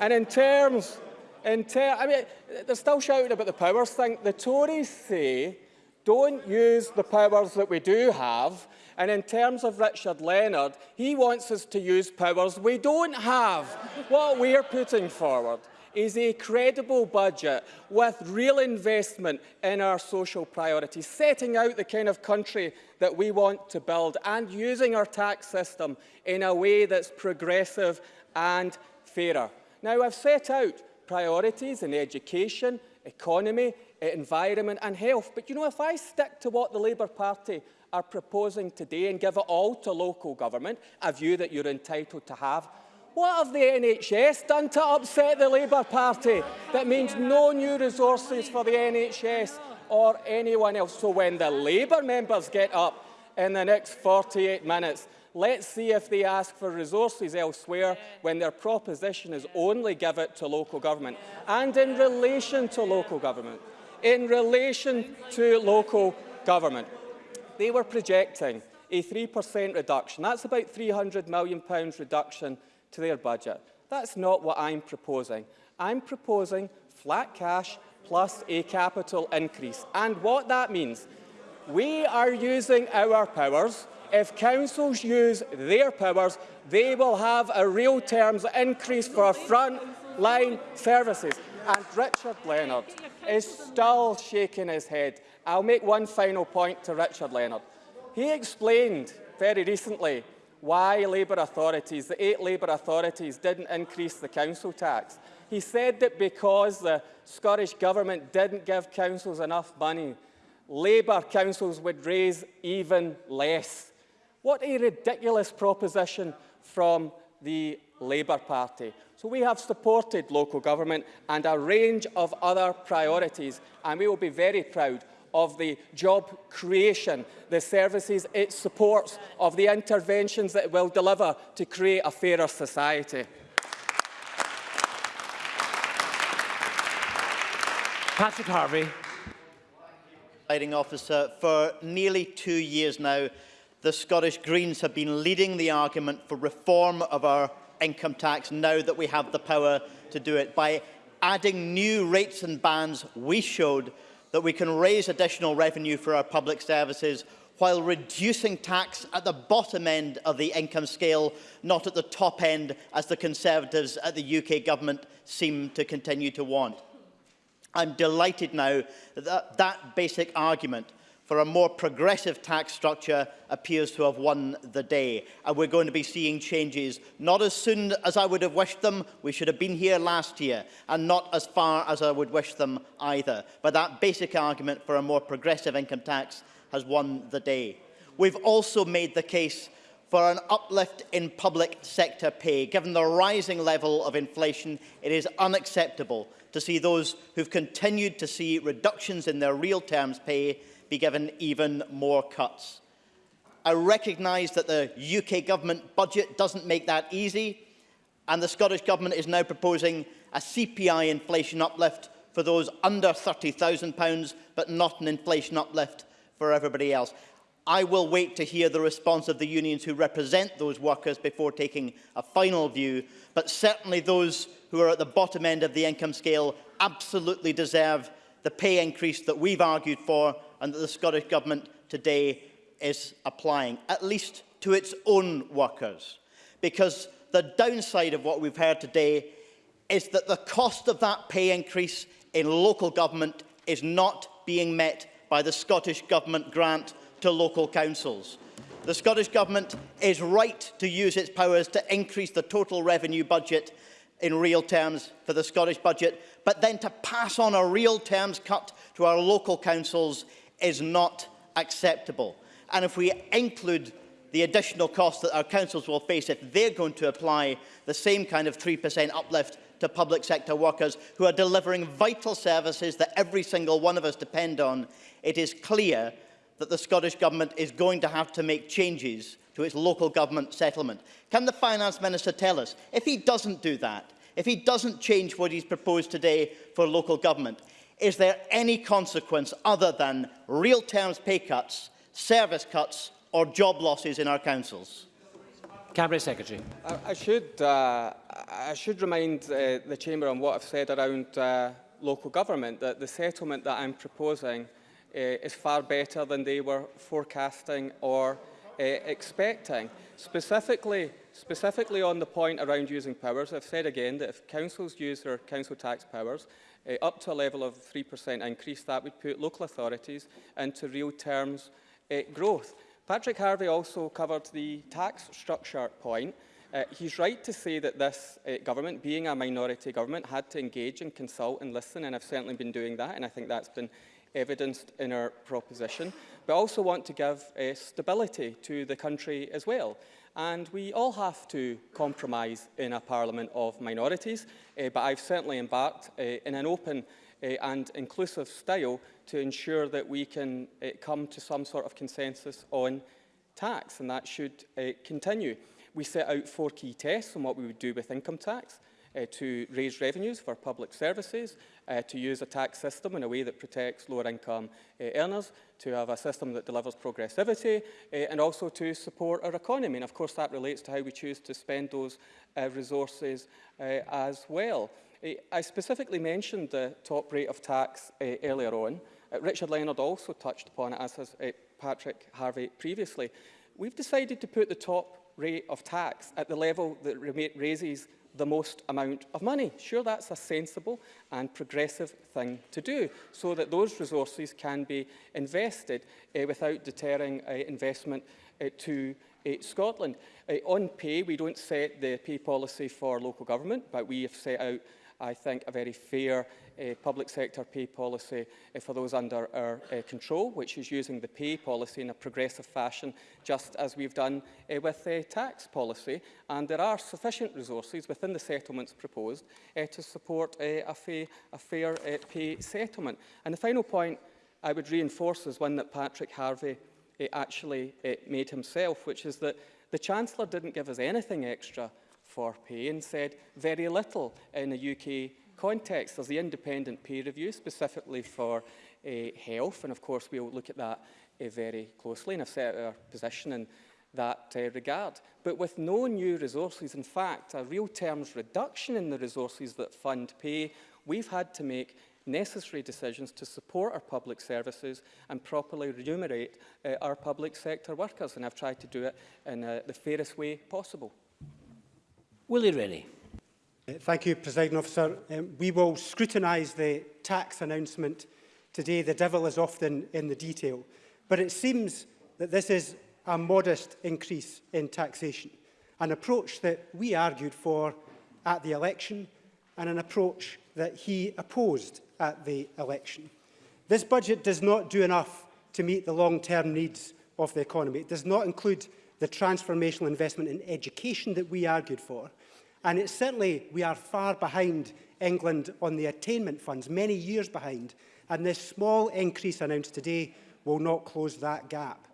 And in terms, in ter I mean, they're still shouting about the powers thing. The Tories say, don't use the powers that we do have. And in terms of Richard Leonard, he wants us to use powers we don't have. what we're putting forward is a credible budget with real investment in our social priorities, setting out the kind of country that we want to build and using our tax system in a way that's progressive and fairer. Now, I've set out priorities in education, economy, environment and health. But you know, if I stick to what the Labour Party are proposing today and give it all to local government, a view that you're entitled to have, what have the NHS done to upset the Labour Party? That means no new resources for the NHS or anyone else. So when the Labour members get up in the next 48 minutes, let's see if they ask for resources elsewhere when their proposition is only give it to local government. And in relation to local government, in relation to local government, they were projecting a 3% reduction. That's about £300 million reduction to their budget. That's not what I'm proposing. I'm proposing flat cash plus a capital increase. And what that means, we are using our powers. If councils use their powers, they will have a real terms increase for front-line services. And Richard Leonard is still shaking his head. I'll make one final point to Richard Leonard. He explained very recently why Labour authorities, the eight Labour authorities, didn't increase the council tax. He said that because the Scottish Government didn't give councils enough money, Labour councils would raise even less. What a ridiculous proposition from the Labour Party. So we have supported local government and a range of other priorities, and we will be very proud of the job creation, the services it supports, of the interventions that it will deliver to create a fairer society. Patrick Harvie. Presiding officer, for nearly two years now, the Scottish Greens have been leading the argument for reform of our income tax now that we have the power to do it. By adding new rates and bans, we showed that we can raise additional revenue for our public services while reducing tax at the bottom end of the income scale, not at the top end, as the Conservatives at the UK government seem to continue to want. I'm delighted now that that basic argument for a more progressive tax structure appears to have won the day. And we're going to be seeing changes not as soon as I would have wished them. We should have been here last year and not as far as I would wish them either. But that basic argument for a more progressive income tax has won the day. We've also made the case for an uplift in public sector pay. Given the rising level of inflation, it is unacceptable to see those who've continued to see reductions in their real terms pay be given even more cuts. I recognise that the UK Government budget doesn't make that easy, and the Scottish Government is now proposing a CPI inflation uplift for those under £30,000, but not an inflation uplift for everybody else. I will wait to hear the response of the unions who represent those workers before taking a final view, but certainly those who are at the bottom end of the income scale absolutely deserve the pay increase that we've argued for and that the Scottish Government today is applying, at least to its own workers. Because the downside of what we've heard today is that the cost of that pay increase in local government is not being met by the Scottish Government grant to local councils. The Scottish Government is right to use its powers to increase the total revenue budget in real terms for the Scottish budget, but then to pass on a real terms cut to our local councils is not acceptable. And if we include the additional costs that our councils will face if they're going to apply the same kind of 3% uplift to public sector workers who are delivering vital services that every single one of us depend on, it is clear that the Scottish Government is going to have to make changes to its local government settlement. Can the Finance Minister tell us, if he doesn't do that, if he doesn't change what he's proposed today for local government, is there any consequence other than real terms pay cuts, service cuts or job losses in our councils? Cabinet Secretary. I, I, should, uh, I should remind uh, the Chamber on what I've said around uh, local government, that the settlement that I'm proposing uh, is far better than they were forecasting or uh, expecting. Specifically, specifically on the point around using powers, I've said again that if councils use their council tax powers, uh, up to a level of 3% increase, that would put local authorities into real terms uh, growth. Patrick Harvie also covered the tax structure point. Uh, he's right to say that this uh, government, being a minority government, had to engage and consult and listen, and I've certainly been doing that, and I think that's been evidenced in our proposition. But I also want to give uh, stability to the country as well. And we all have to compromise in a parliament of minorities, uh, but I've certainly embarked uh, in an open uh, and inclusive style to ensure that we can uh, come to some sort of consensus on tax, and that should uh, continue. We set out four key tests on what we would do with income tax uh, to raise revenues for public services, uh, to use a tax system in a way that protects lower income uh, earners, to have a system that delivers progressivity, uh, and also to support our economy. And of course that relates to how we choose to spend those uh, resources uh, as well. I specifically mentioned the top rate of tax earlier on. Richard Leonard also touched upon it, as has Patrick Harvie previously. We've decided to put the top rate of tax at the level that raises the most amount of money. Sure, that's a sensible and progressive thing to do so that those resources can be invested uh, without deterring uh, investment uh, to uh, Scotland. Uh, on pay, we don't set the pay policy for local government, but we have set out, I think, a very fair uh, public sector pay policy uh, for those under our uh, control, which is using the pay policy in a progressive fashion, just as we've done uh, with the tax policy. And there are sufficient resources within the settlements proposed uh, to support uh, a, fa a fair uh, pay settlement. And the final point I would reinforce is one that Patrick Harvie uh, actually uh, made himself, which is that the Chancellor didn't give us anything extra for pay and said very little in a UK context. There's the independent peer review specifically for uh, health, and of course we'll look at that uh, very closely and set our position in that uh, regard. But with no new resources, in fact, a real terms reduction in the resources that fund pay, we've had to make necessary decisions to support our public services and properly remunerate uh, our public sector workers. And I've tried to do it in uh, the fairest way possible. Willie Rennie. Uh, thank you, President Officer. Um, we will scrutinise the tax announcement today. The devil is often in the detail. But it seems that this is a modest increase in taxation, an approach that we argued for at the election and an approach that he opposed at the election. This budget does not do enough to meet the long-term needs of the economy. It does not include the transformational investment in education that we argued for, And it's certainly, we are far behind England on the attainment funds, many years behind, and this small increase announced today will not close that gap.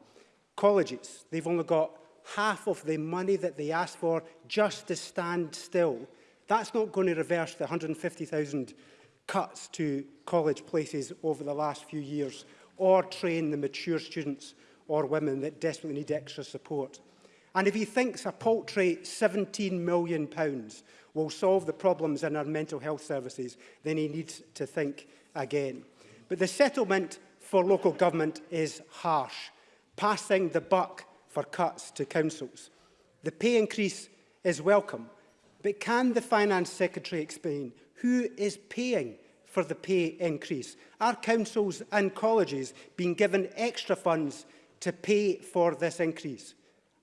Colleges, they've only got half of the money that they asked for just to stand still. That's not going to reverse the 150,000 cuts to college places over the last few years or train the mature students or women that desperately need extra support. And if he thinks a paltry £17 million will solve the problems in our mental health services, then he needs to think again. But the settlement for local government is harsh, passing the buck for cuts to councils. The pay increase is welcome, but can the Finance Secretary explain who is paying for the pay increase? Are councils and colleges being given extra funds to pay for this increase?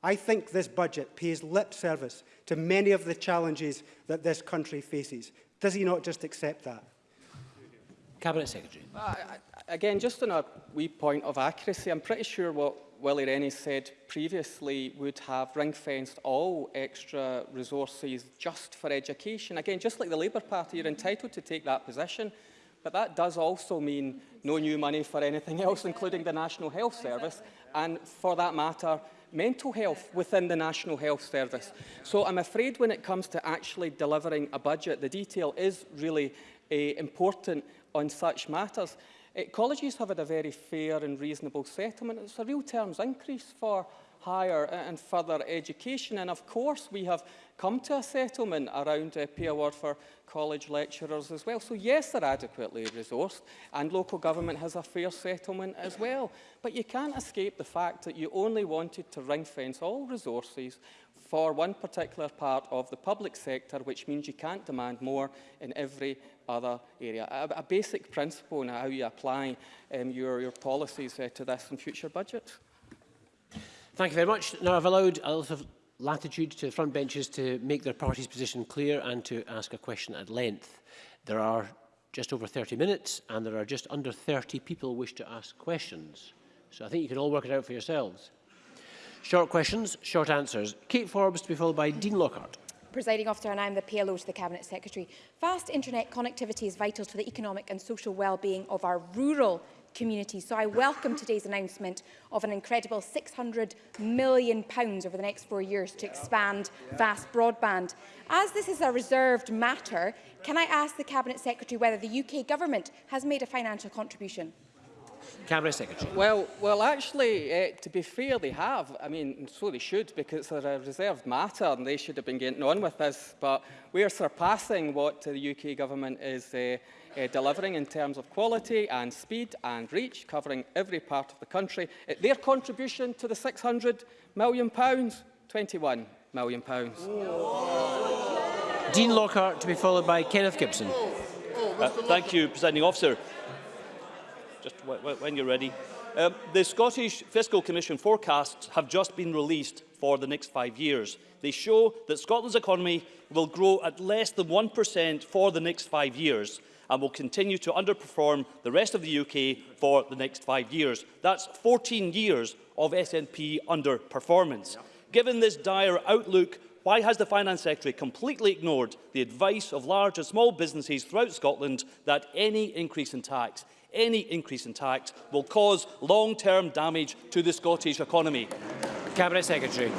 I think this budget pays lip service to many of the challenges that this country faces. Does he not just accept that? Cabinet Secretary. Uh, again, just on a wee point of accuracy, I'm pretty sure what Willie Rennie said previously would have ring-fenced all extra resources just for education. Again, just like the Labour Party, you're entitled to take that position, but that does also mean no new money for anything else, including the National Health Service, and for that matter, mental health within the National Health Service. So I'm afraid when it comes to actually delivering a budget, the detail is really uh, important on such matters. Uh, colleges have had a very fair and reasonable settlement. It's a real terms increase for higher and further education. And of course, we have come to a settlement around a pay award for college lecturers as well. So yes, they're adequately resourced and local government has a fair settlement as well. But you can't escape the fact that you only wanted to ring fence all resources for one particular part of the public sector, which means you can't demand more in every other area. A, a basic principle in how you apply um, your, your policies uh, to this in future budgets. Thank you very much. Now, I've allowed a lot of latitude to front benches to make their party's position clear and to ask a question at length. There are just over 30 minutes and there are just under 30 people wish to ask questions. So I think you can all work it out for yourselves. Short questions, short answers. Kate Forbes to be followed by Dean Lockhart. Presiding officer and I am the PLO to the Cabinet Secretary. Fast internet connectivity is vital to the economic and social well-being of our rural communities. So I welcome today's announcement of an incredible £600 million pounds over the next four years to expand vast broadband. As this is a reserved matter, can I ask the Cabinet Secretary whether the UK Government has made a financial contribution? Cabinet Secretary. Well, well, actually, uh, to be fair, they have. I mean, so they should, because they're a reserved matter and they should have been getting on with this. But we are surpassing what the UK government is uh, uh, delivering in terms of quality and speed and reach, covering every part of the country. Uh, their contribution to the 600 million pounds, 21 million pounds. Dean Lockhart to be followed by Kenneth Gibson. Uh, thank you, Presiding Officer. Just when you're ready. Um, the Scottish Fiscal Commission forecasts have just been released for the next five years. They show that Scotland's economy will grow at less than 1% for the next five years and will continue to underperform the rest of the UK for the next five years. That's 14 years of SNP underperformance. Given this dire outlook, why has the Finance Secretary completely ignored the advice of large and small businesses throughout Scotland that any increase in tax any increase in tax will cause long-term damage to the Scottish economy. Cabinet Secretary.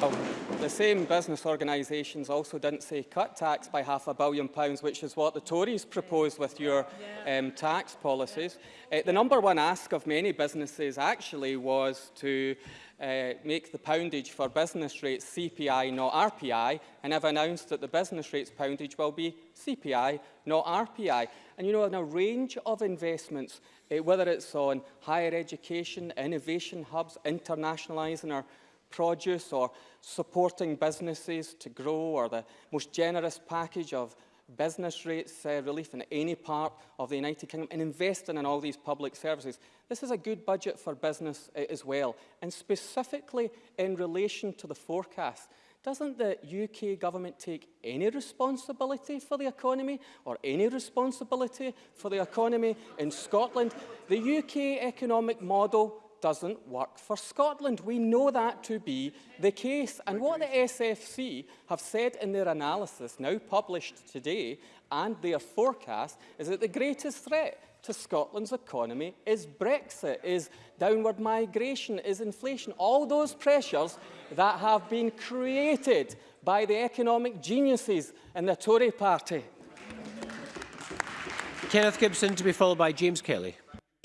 Well, the same business organisations also didn't say cut tax by half a billion pounds, which is what the Tories proposed with your um, tax policies. Uh, the number one ask of many businesses actually was to uh, make the poundage for business rates CPI, not RPI, and have announced that the business rates poundage will be CPI, not RPI. And you know, in a range of investments, uh, whether it's on higher education, innovation hubs, internationalising our produce or supporting businesses to grow or the most generous package of business rates uh, relief in any part of the United Kingdom and investing in all these public services. This is a good budget for business uh, as well. And specifically in relation to the forecast, doesn't the UK government take any responsibility for the economy or any responsibility for the economy in Scotland? The UK economic model doesn't work for Scotland. We know that to be the case. And what the SFC have said in their analysis, now published today, and their forecast, is that the greatest threat to Scotland's economy is Brexit, is downward migration, is inflation, all those pressures that have been created by the economic geniuses in the Tory party. Kenneth Gibson to be followed by James Kelly.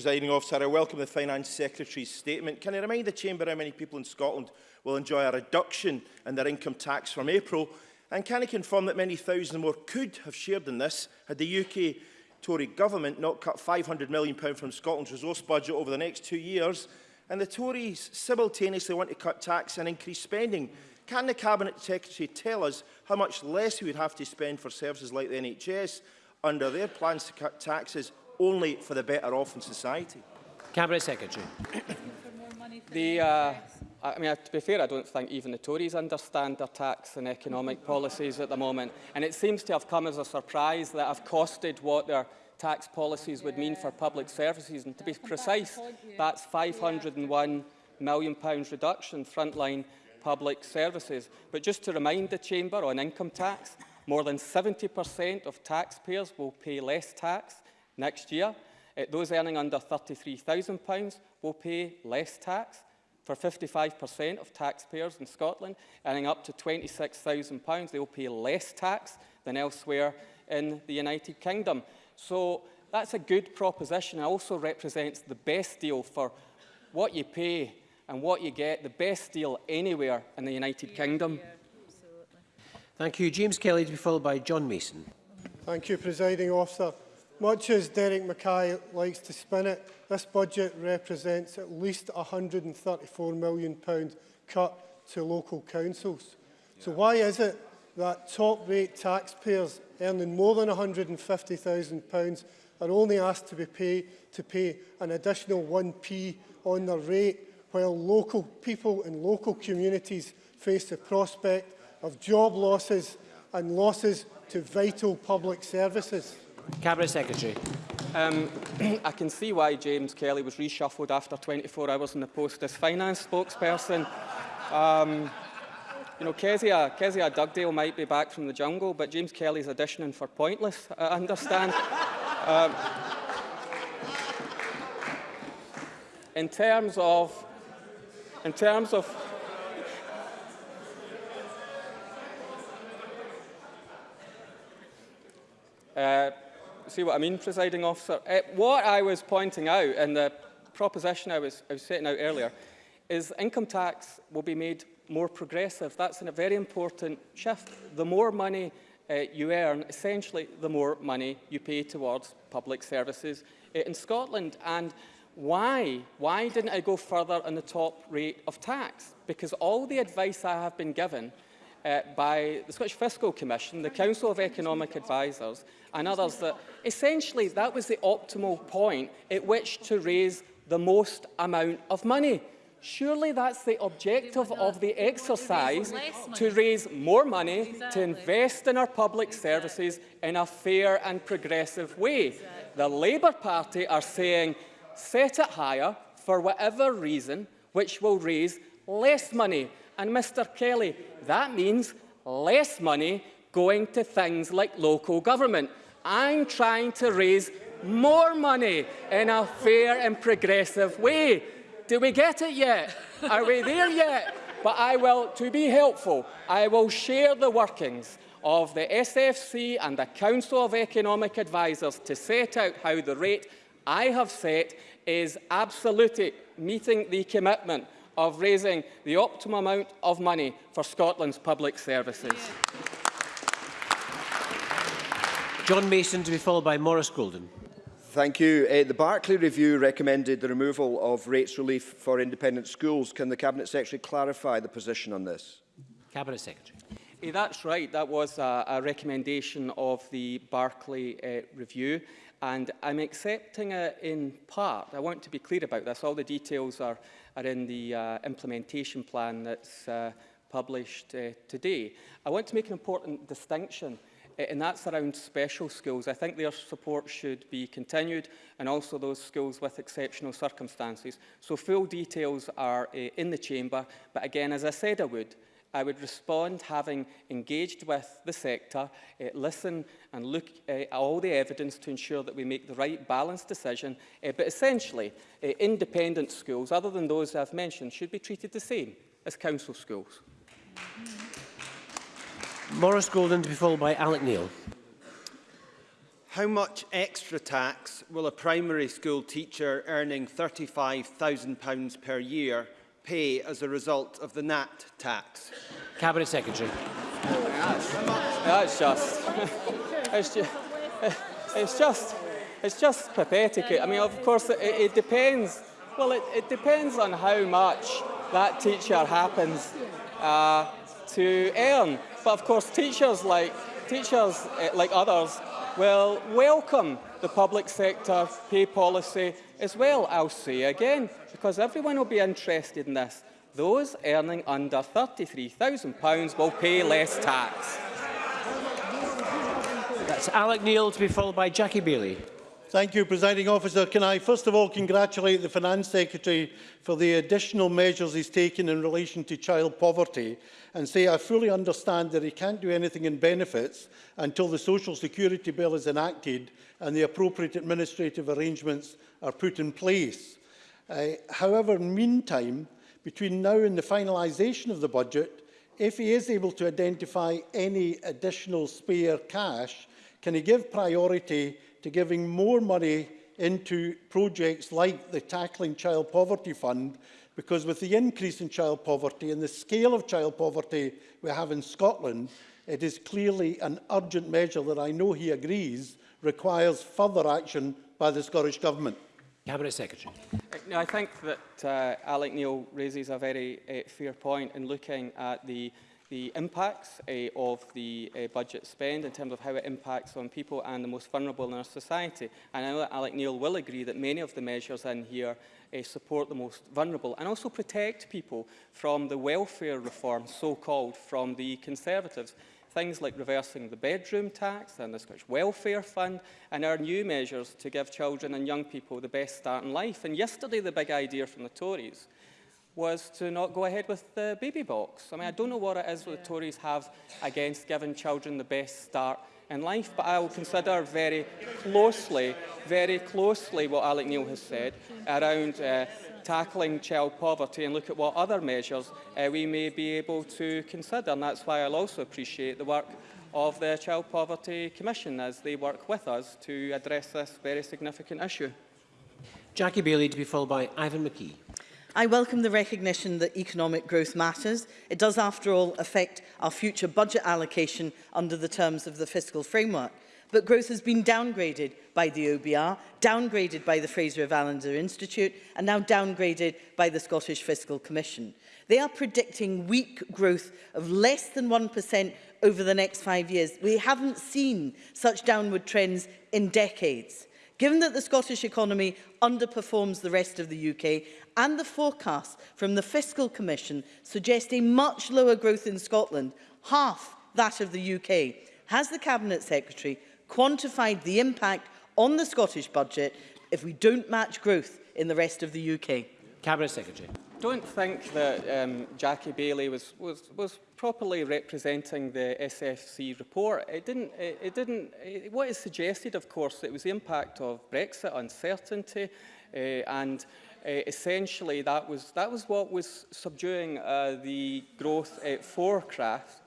Presiding officer, I welcome the Finance Secretary's statement. Can I remind the Chamber how many people in Scotland will enjoy a reduction in their income tax from April? And can I confirm that many thousands more could have shared in this had the UK Tory government not cut £500 million from Scotland's resource budget over the next two years? And the Tories simultaneously want to cut tax and increase spending. Can the Cabinet Secretary tell us how much less we would have to spend for services like the NHS under their plans to cut taxes only for the better off in society? Cabinet Secretary. The, uh, I mean, to be fair, I don't think even the Tories understand their tax and economic policies at the moment. And it seems to have come as a surprise that I've costed what their tax policies would mean for public services. And to be precise, that's 501 million pounds reduction frontline public services. But just to remind the Chamber on income tax, more than 70% of taxpayers will pay less tax next year. Uh, those earning under £33,000 will pay less tax. For 55% of taxpayers in Scotland earning up to £26,000, they will pay less tax than elsewhere in the United Kingdom. So that's a good proposition. It also represents the best deal for what you pay and what you get, the best deal anywhere in the United Kingdom. Thank you. James Kelly to be followed by John Mason. Thank you, Presiding Officer. Much as Derek Mackay likes to spin it, this budget represents at least £134 million cut to local councils. Yeah. So why is it that top-rate taxpayers earning more than £150,000 are only asked to, be pay, to pay an additional 1p on their rate, while local people in local communities face the prospect of job losses and losses to vital public services? Cabinet Secretary. Um, I can see why James Kelly was reshuffled after 24 hours in the post as finance spokesperson. Um, you know, Kezia, Kezia Dugdale might be back from the jungle, but James Kelly's auditioning for Pointless, I understand. um, in terms of, in terms of uh, see what I mean, presiding officer? Uh, what I was pointing out in the proposition I was, I was setting out earlier is income tax will be made more progressive. That's a very important shift. The more money uh, you earn, essentially the more money you pay towards public services uh, in Scotland. And why? Why didn't I go further on the top rate of tax? Because all the advice I have been given uh, by the Scottish Fiscal Commission, the Council of Economic Advisers and others that essentially that was the optimal point at which to raise the most amount of money. Surely that's the objective of the exercise, to raise more money, to invest in our public services in a fair and progressive way. The Labour Party are saying, set it higher for whatever reason, which will raise less money. And Mr Kelly, that means less money going to things like local government. I'm trying to raise more money in a fair and progressive way. Do we get it yet? Are we there yet? But I will, to be helpful, I will share the workings of the SFC and the Council of Economic Advisers to set out how the rate I have set is absolutely meeting the commitment of raising the optimum amount of money for Scotland's public services. John Mason to be followed by Maurice Golden. Thank you. Uh, the Barclay Review recommended the removal of rates relief for independent schools. Can the Cabinet Secretary clarify the position on this? Cabinet Secretary. Eh, that's right. That was a, a recommendation of the Barclay uh, Review. And I'm accepting it in part. I want to be clear about this. All the details are, are in the uh, implementation plan that's uh, published uh, today. I want to make an important distinction uh, and that's around special schools. I think their support should be continued and also those schools with exceptional circumstances. So full details are uh, in the chamber, but again, as I said I would, I would respond having engaged with the sector, uh, listen and look uh, at all the evidence to ensure that we make the right balanced decision. Uh, but essentially, uh, independent schools, other than those I've mentioned, should be treated the same as council schools. Maurice Golden to be followed by Alec Neil. How much extra tax will a primary school teacher earning £35,000 per year pay as a result of the NAT tax? Cabinet Secretary. That's, that's just, it's just, it's just, it's just pathetic. I mean, of course, it, it depends. Well, it, it depends on how much that teacher happens uh, to earn. But of course, teachers like teachers uh, like others will welcome the public sector pay policy as well. I'll say again, because everyone will be interested in this. Those earning under £33,000 will pay less tax. That's Alex Neil to be followed by Jackie Baillie. Thank you, Presiding Officer. Can I first of all congratulate the Finance Secretary for the additional measures he's taken in relation to child poverty and say I fully understand that he can't do anything in benefits until the Social Security Bill is enacted and the appropriate administrative arrangements are put in place. Uh, however, meantime, between now and the finalisation of the budget, if he is able to identify any additional spare cash, can he give priority to giving more money into projects like the Tackling Child Poverty Fund because with the increase in child poverty and the scale of child poverty we have in Scotland, it is clearly an urgent measure that I know he agrees requires further action by the Scottish Government. Cabinet Secretary. I think that uh, Alex Neil raises a very uh, fair point in looking at the the impacts uh, of the uh, budget spend in terms of how it impacts on people and the most vulnerable in our society. And I know that Alex Neil will agree that many of the measures in here uh, support the most vulnerable and also protect people from the welfare reform, so-called, from the Conservatives. Things like reversing the bedroom tax and the Scottish Welfare Fund and our new measures to give children and young people the best start in life. And yesterday, the big idea from the Tories was to not go ahead with the baby box. I mean, I don't know what it is what the Tories have against giving children the best start in life, but I will consider very closely, very closely what Alex Neil has said around uh, tackling child poverty and look at what other measures uh, we may be able to consider. And that's why I'll also appreciate the work of the Child Poverty Commission as they work with us to address this very significant issue. Jackie Baillie to be followed by Ivan McKee. I welcome the recognition that economic growth matters. It does, after all, affect our future budget allocation under the terms of the fiscal framework. but growth has been downgraded by the OBR, downgraded by the Fraser of Allender Institute, and now downgraded by the Scottish Fiscal Commission. They are predicting weak growth of less than 1% over the next five years. We haven't seen such downward trends in decades. Given that the Scottish economy underperforms the rest of the UK and the forecasts from the Fiscal Commission suggest a much lower growth in Scotland, half that of the UK, has the Cabinet Secretary quantified the impact on the Scottish budget if we don't match growth in the rest of the UK? Cabinet Secretary. Don't think that um, Jackie Bailey was, was, was properly representing the SFC report. It didn't, it, it didn't, it, what is suggested, of course, it was the impact of Brexit uncertainty uh, and uh, essentially that was, that was what was subduing uh, the growth uh, forecast.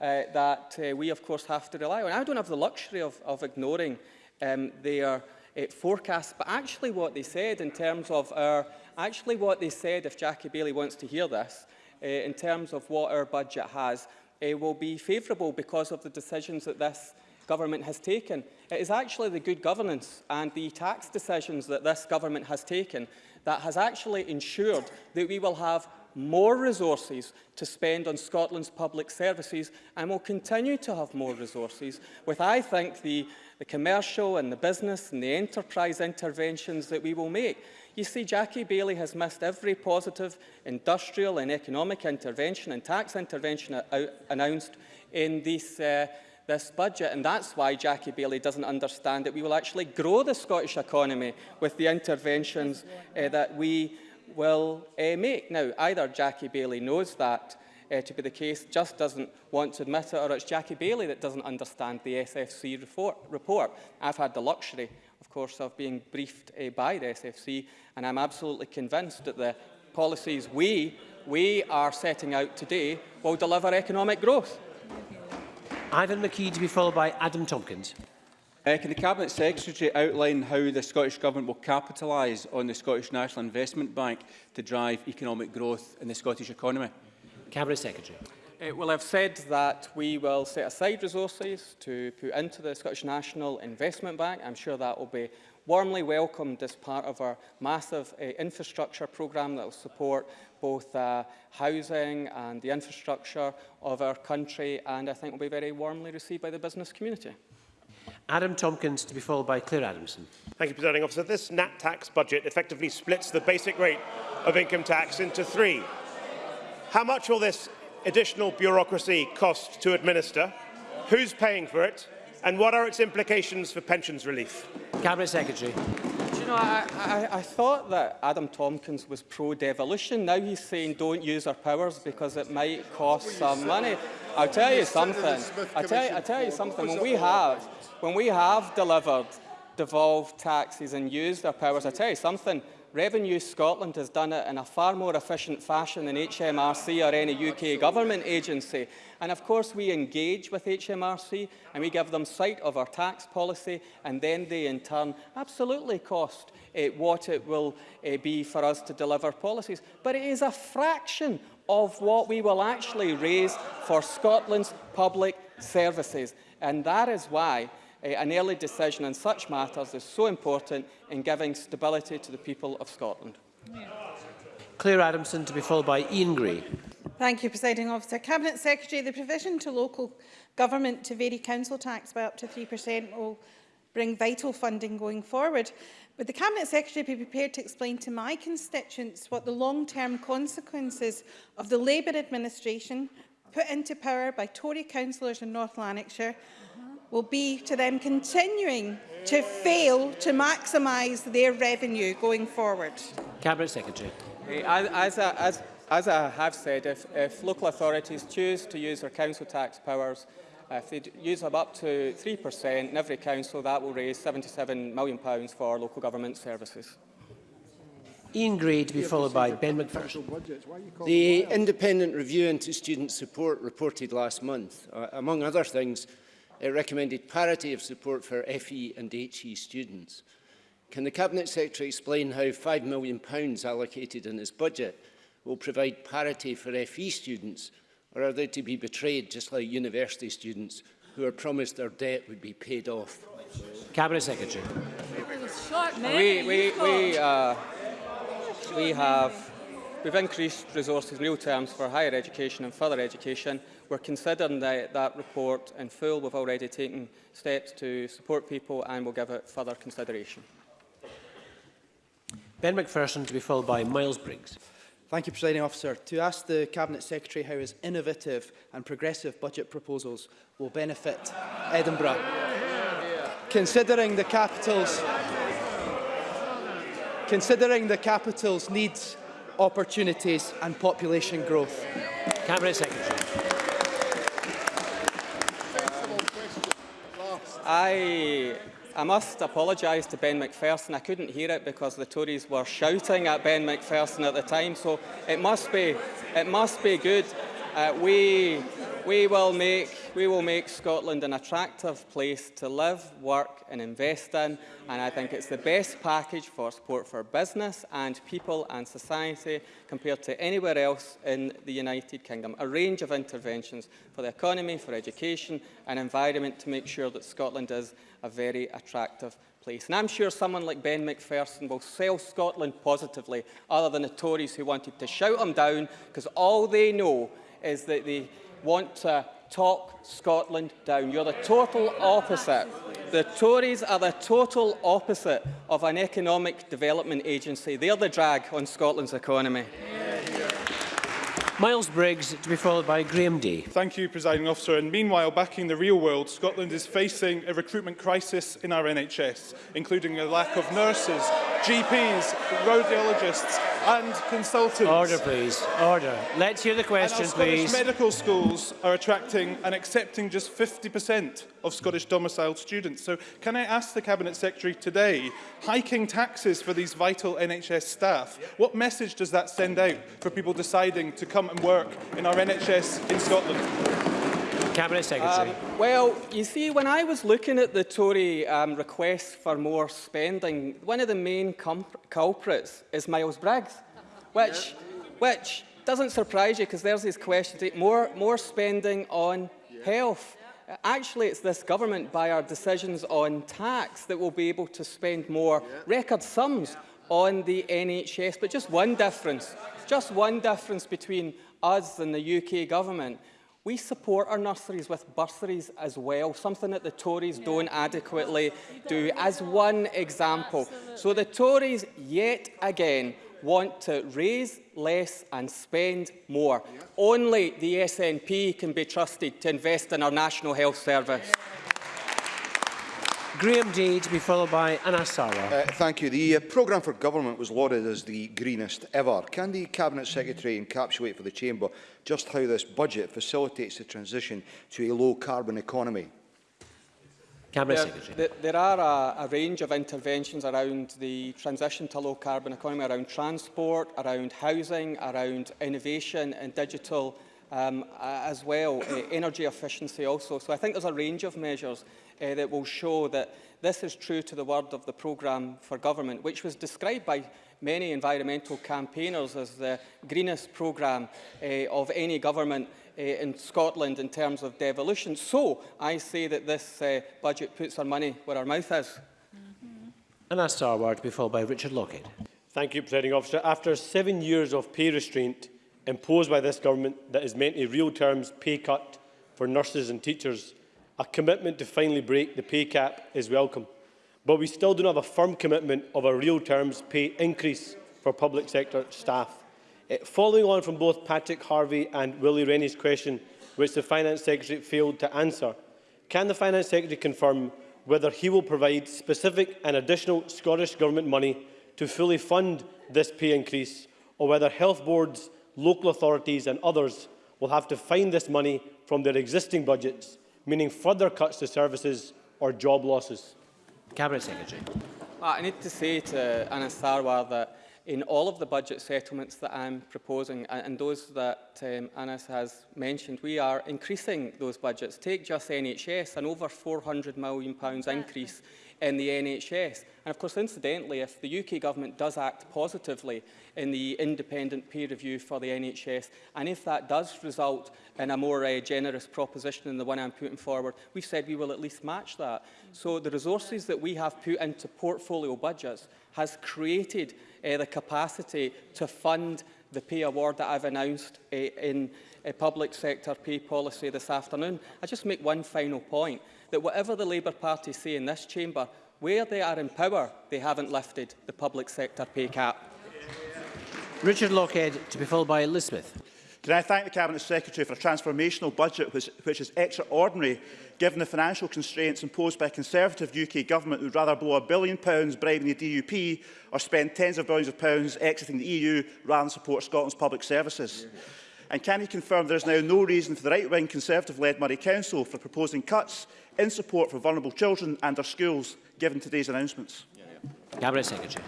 Uh, that uh, we, of course, have to rely on. I don't have the luxury of, of ignoring um, their uh, forecasts, but actually what they said in terms of our, actually what they said, if Jackie Baillie wants to hear this, uh, in terms of what our budget has uh, will be favourable because of the decisions that this government has taken. It is actually the good governance and the tax decisions that this government has taken that has actually ensured that we will have more resources to spend on Scotland's public services and will continue to have more resources with, I think, the, the commercial and the business and the enterprise interventions that we will make. You see, Jackie Baillie has missed every positive industrial and economic intervention and tax intervention announced in this, uh, this budget. And that's why Jackie Baillie doesn't understand that we will actually grow the Scottish economy with the interventions uh, that we will uh, eh, make. Now, either Jackie Bailey knows that uh, to be the case, just doesn't want to admit it, or it's Jackie Bailey that doesn't understand the SFC report. I've had the luxury, of course, of being briefed uh, by the SFC, and I'm absolutely convinced that the policies we, we are setting out today will deliver economic growth. Ivan McKee to be followed by Adam Tompkins. Uh, can the Cabinet Secretary outline how the Scottish Government will capitalise on the Scottish National Investment Bank to drive economic growth in the Scottish economy? Cabinet Secretary. Uh, well, I've said that we will set aside resources to put into the Scottish National Investment Bank. I'm sure that will be warmly welcomed as part of our massive uh, infrastructure programme that will support both uh, housing and the infrastructure of our country and I think will be very warmly received by the business community. Adam Tomkins to be followed by Clare Adamson. Thank you, Presiding Officer. This NAT tax budget effectively splits the basic rate of income tax into three. How much will this additional bureaucracy cost to administer? Who's paying for it? And what are its implications for pensions relief? Cabinet Secretary. Do you know, I, I, I thought that Adam Tomkins was pro-devolution. Now he's saying don't use our powers because it might cost some money. I'll tell you something. I'll tell you, I'll tell you something. When we have, when we have delivered devolved taxes and used our powers, I'll tell you something. Revenue Scotland has done it in a far more efficient fashion than HMRC or any UK government agency. And of course we engage with HMRC and we give them sight of our tax policy and then they in turn absolutely cost uh, what it will uh, be for us to deliver policies. But it is a fraction of what we will actually raise for Scotland's public services. And that is why uh, an early decision on such matters is so important in giving stability to the people of Scotland. Claire Adamson to be followed by Ian Gray. Thank you, Presiding Officer. Cabinet Secretary, the provision to local government to vary council tax by up to 3% will bring vital funding going forward. Would the Cabinet Secretary be prepared to explain to my constituents what the long-term consequences of the Labour administration put into power by Tory councillors in North Lanarkshire will be to them continuing to fail to maximise their revenue going forward? Cabinet Secretary. As, as, as I have said, if, if local authorities choose to use their council tax powers Uh, if they use them up to 3% in every council, that will raise £77 million for local government services. Ian Gray to be followed by Ben McPherson. The independent review into student support reported last month, uh, among other things, it recommended parity of support for FE and HE students. Can the Cabinet Secretary explain how £5 million allocated in his budget will provide parity for FE students or are they to be betrayed just like university students who are promised their debt would be paid off? Cabinet Secretary. We, we, we, uh, we have we've increased resources in real terms for higher education and further education. We're considering the, that report in full. We've already taken steps to support people and we'll give it further consideration. Ben Macpherson to be followed by Miles Briggs. Thank you, Presiding Officer. To ask the Cabinet Secretary how his innovative and progressive budget proposals will benefit Edinburgh. Considering the capital's considering the capital's needs, opportunities and population growth. Cabinet Secretary. I I must apologise to Ben Macpherson. I couldn't hear it because the Tories were shouting at Ben Macpherson at the time, so it must be, it must be good. Uh, we, we, will make, we will make Scotland an attractive place to live, work and invest in, and I think it's the best package for support for business and people and society compared to anywhere else in the United Kingdom. A range of interventions for the economy, for education and environment to make sure that Scotland is a very attractive place. And I'm sure someone like Ben McPherson will sell Scotland positively, other than the Tories who wanted to shout him down, because all they know is that they want to talk Scotland down. You're the total opposite. The Tories are the total opposite of an economic development agency. They're the drag on Scotland's economy. Yeah. Miles Briggs to be followed by Graham Day. Thank you, Presiding Officer. And meanwhile, back in the real world, Scotland is facing a recruitment crisis in our NHS, including a lack of nurses, GPs, radiologists and consultants. Order, please. Order. Let's hear the question, and our please. Scottish medical schools are attracting and accepting just 50% of Scottish domiciled students. So can I ask the Cabinet Secretary today, hiking taxes for these vital NHS staff, what message does that send out for people deciding to come and work in our NHS in Scotland? Cabinet Secretary. Um, well, you see, when I was looking at the Tory um, request for more spending, one of the main culprits is Miles Briggs, which, which doesn't surprise you because there's these questions, more, more spending on health. Actually, it's this government, by our decisions on tax, that will be able to spend more record sums on the NHS. But just one difference, just one difference between us and the UK government. We support our nurseries with bursaries as well, something that the Tories don't adequately do, as one example. So the Tories, yet again, want to raise less and spend more. Only the SNP can be trusted to invest in our National Health Service. Graeme Dey to be followed by Anas Sarwar. Uh, thank you. The uh, programme for government was lauded as the greenest ever. Can the Cabinet Secretary encapsulate for the Chamber just how this budget facilitates the transition to a low-carbon economy? Cabinet there, Secretary. There, there are a, a range of interventions around the transition to low-carbon economy, around transport, around housing, around innovation and digital um, as well, uh, energy efficiency also. So I think there's a range of measures uh, that will show that this is true to the word of the programme for government, which was described by many environmental campaigners as the greenest programme uh, of any government uh, in Scotland in terms of devolution. So I say that this uh, budget puts our money where our mouth is. Anas Sarwar to be followed by Richard Lochhead. Thank you, Presiding Officer. After seven years of pay restraint imposed by this government that has meant a real terms pay cut for nurses and teachers, a commitment to finally break the pay cap is welcome. But we still don't have a firm commitment of a real terms pay increase for public sector staff. Uh, following on from both Patrick Harvie and Willie Rennie's question, which the Finance Secretary failed to answer, can the Finance Secretary confirm whether he will provide specific and additional Scottish Government money to fully fund this pay increase, or whether health boards, local authorities and others will have to find this money from their existing budgets, meaning further cuts to services or job losses? Cabinet Secretary. I need to say to Anas Sarwar that in all of the budget settlements that I'm proposing and those that um, Anas has mentioned, we are increasing those budgets. Take just NHS, an over £400 million increase in the NHS. And of course, incidentally, if the UK government does act positively in the independent peer review for the NHS, and if that does result in a more uh, generous proposition than the one I'm putting forward, we've said we will at least match that. So the resources that we have put into portfolio budgets has created uh, the capacity to fund the pay award that I've announced uh, in a public sector pay policy this afternoon. I just make one final point, that whatever the Labour Party say in this chamber, where they are in power, they haven't lifted the public sector pay cap. Richard Lockhead, to be followed by Liz Smith. Can I thank the Cabinet Secretary for a transformational budget which, which is extraordinary given the financial constraints imposed by a Conservative UK government who would rather blow a billion pounds bribing the DUP or spend tens of billions of pounds exiting the EU rather than support Scotland's public services. Yeah. And can he confirm there is now no reason for the right-wing Conservative-led Moray Council for proposing cuts in support for vulnerable children and our schools, given today's announcements? Cabinet Secretary.